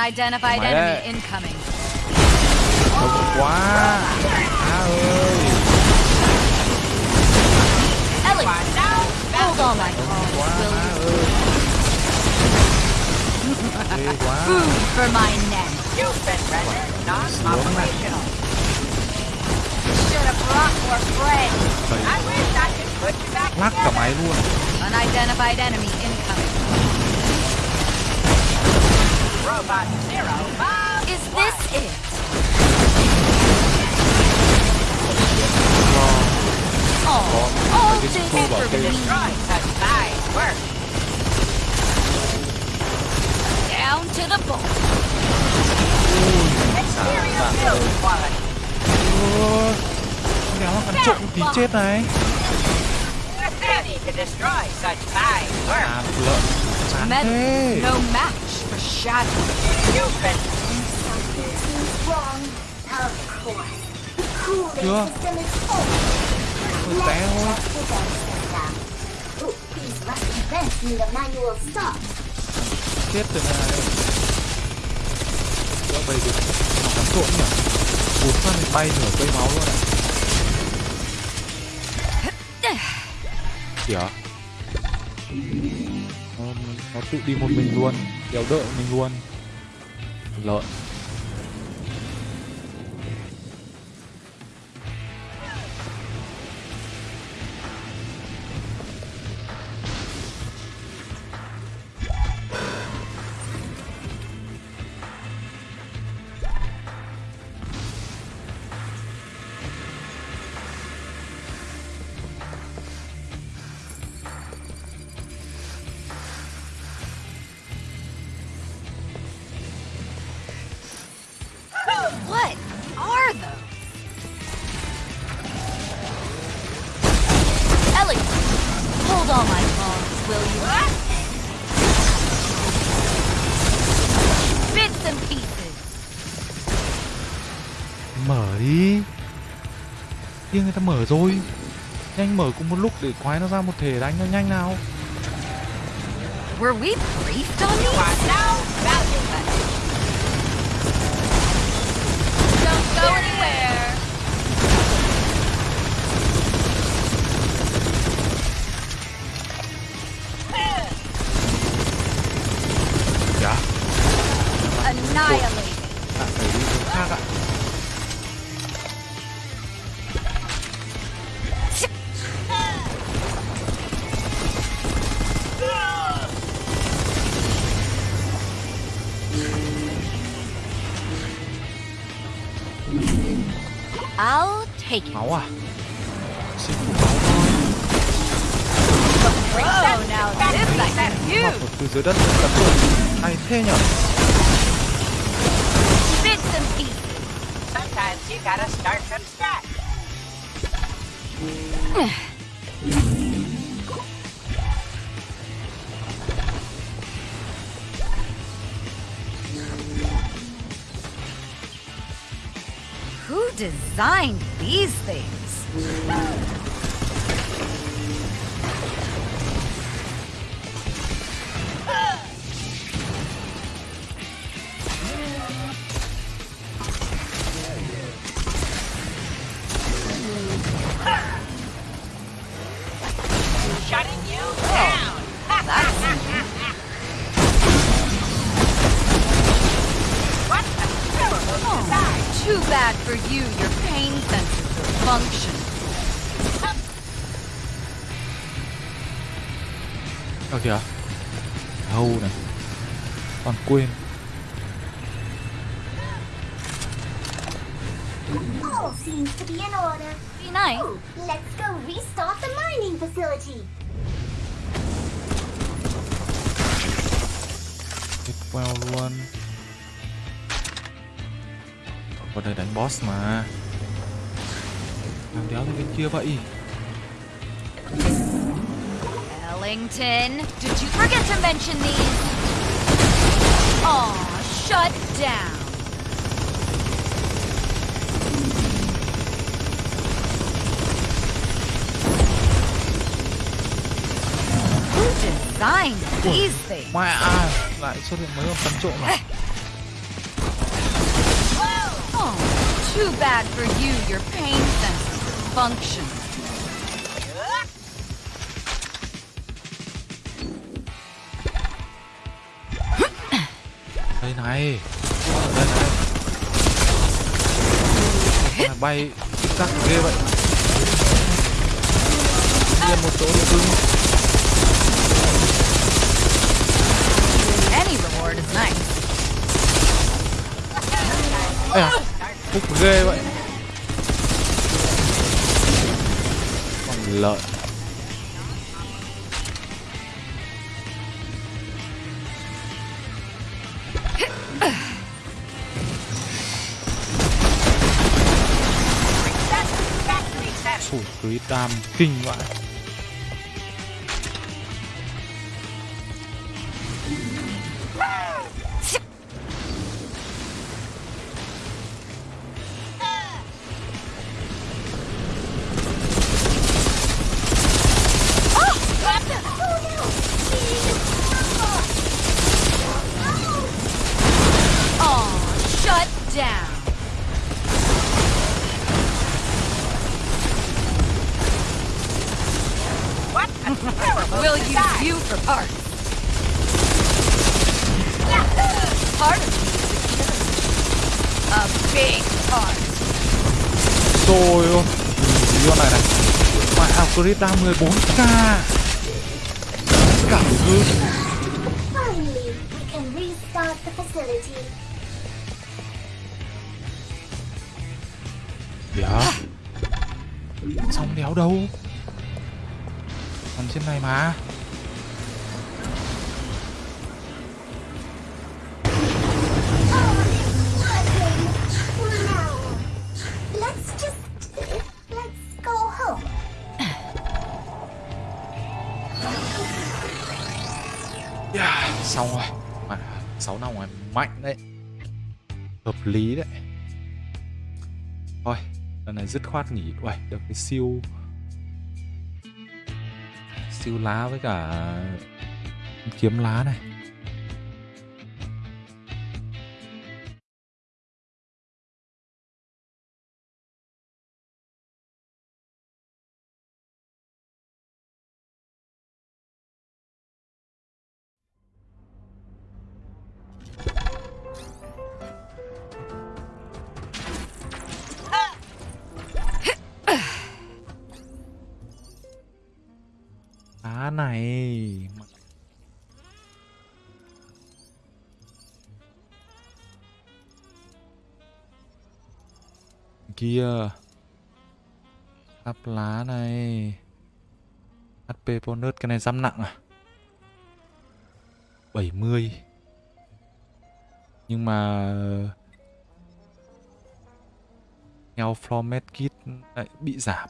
Sửa to sửa know Reset. Unidentified Mày enemy đấy. incoming. đông quá á ơi Ellie, hold all my calls, quá will á you? ơi ghê quá Food for my neck. You've been rendered non-operational. Should have brought more friends. Bầy I wish I could put you back lắc cả máy luôn Unidentified enemy Robot Zero Bob. Is this it? Oh, all cái this khu bảo for kê me. Destroy such fine work. Down to the bone. Exterior build quality. Ôi, đéo là cắn trộm tí chết này Ready to destroy such fine work. à lợn chán Metal, thế no match shadow. You've been Something seems wrong. Of course. The cooling Chưa? system is full. Ôi, té thôi Let's check the vent system. Oh, these rusty vents need a manual stop. chết rồi này Đỡ bầy được nó cắn trộm nhỉ Vụt phát thì bay nửa cây máu luôn này kìa nó, nó tự đi một mình luôn kéo đợi mình luôn. Lợn. Rồi. Nhanh mở cùng một lúc để quái nó ra một thể đánh nó nhanh nào. Were we briefed on these? Who Đang đéo ra bên kia vậy Ellington, did you forget to mention these? Aw, shut down. Who designed these things? Mẹ à, lại xuất hiện mấy con. Too bad for you, your pain. Function. đây này. Đây này. Mà bay chắc ghê vậy. Yên một chỗ được cưng Any reward is nice. Ê à, ghê vậy con lợn Sủi crit tam kinh vậy Beta 14 dứt khoát nghỉ. Uầy được cái siêu. Siêu lá với cả Kiếm lá này. Con bonus cái này giam nặng à? 70 Nhưng mà nhau format medkit lại bị giảm.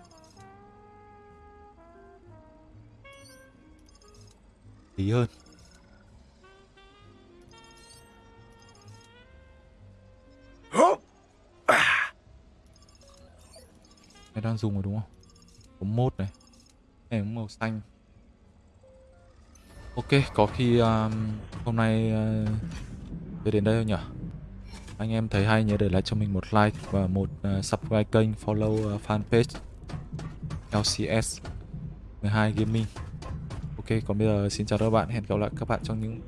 Tí hơn. Cái đang dùng rồi đúng không? Có mốt này. Này màu xanh. Ok, có khi um, hôm nay à, uh, về đến đây thôi nhỉ? Anh em thấy hay nhớ để lại cho mình một like và một uh, subscribe kênh, follow uh, fanpage LCS 12 Gaming Ok, còn bây giờ xin chào các bạn, hẹn gặp lại các bạn trong những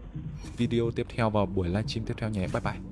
video tiếp theo vào buổi livestream tiếp theo nhé. Bye bye.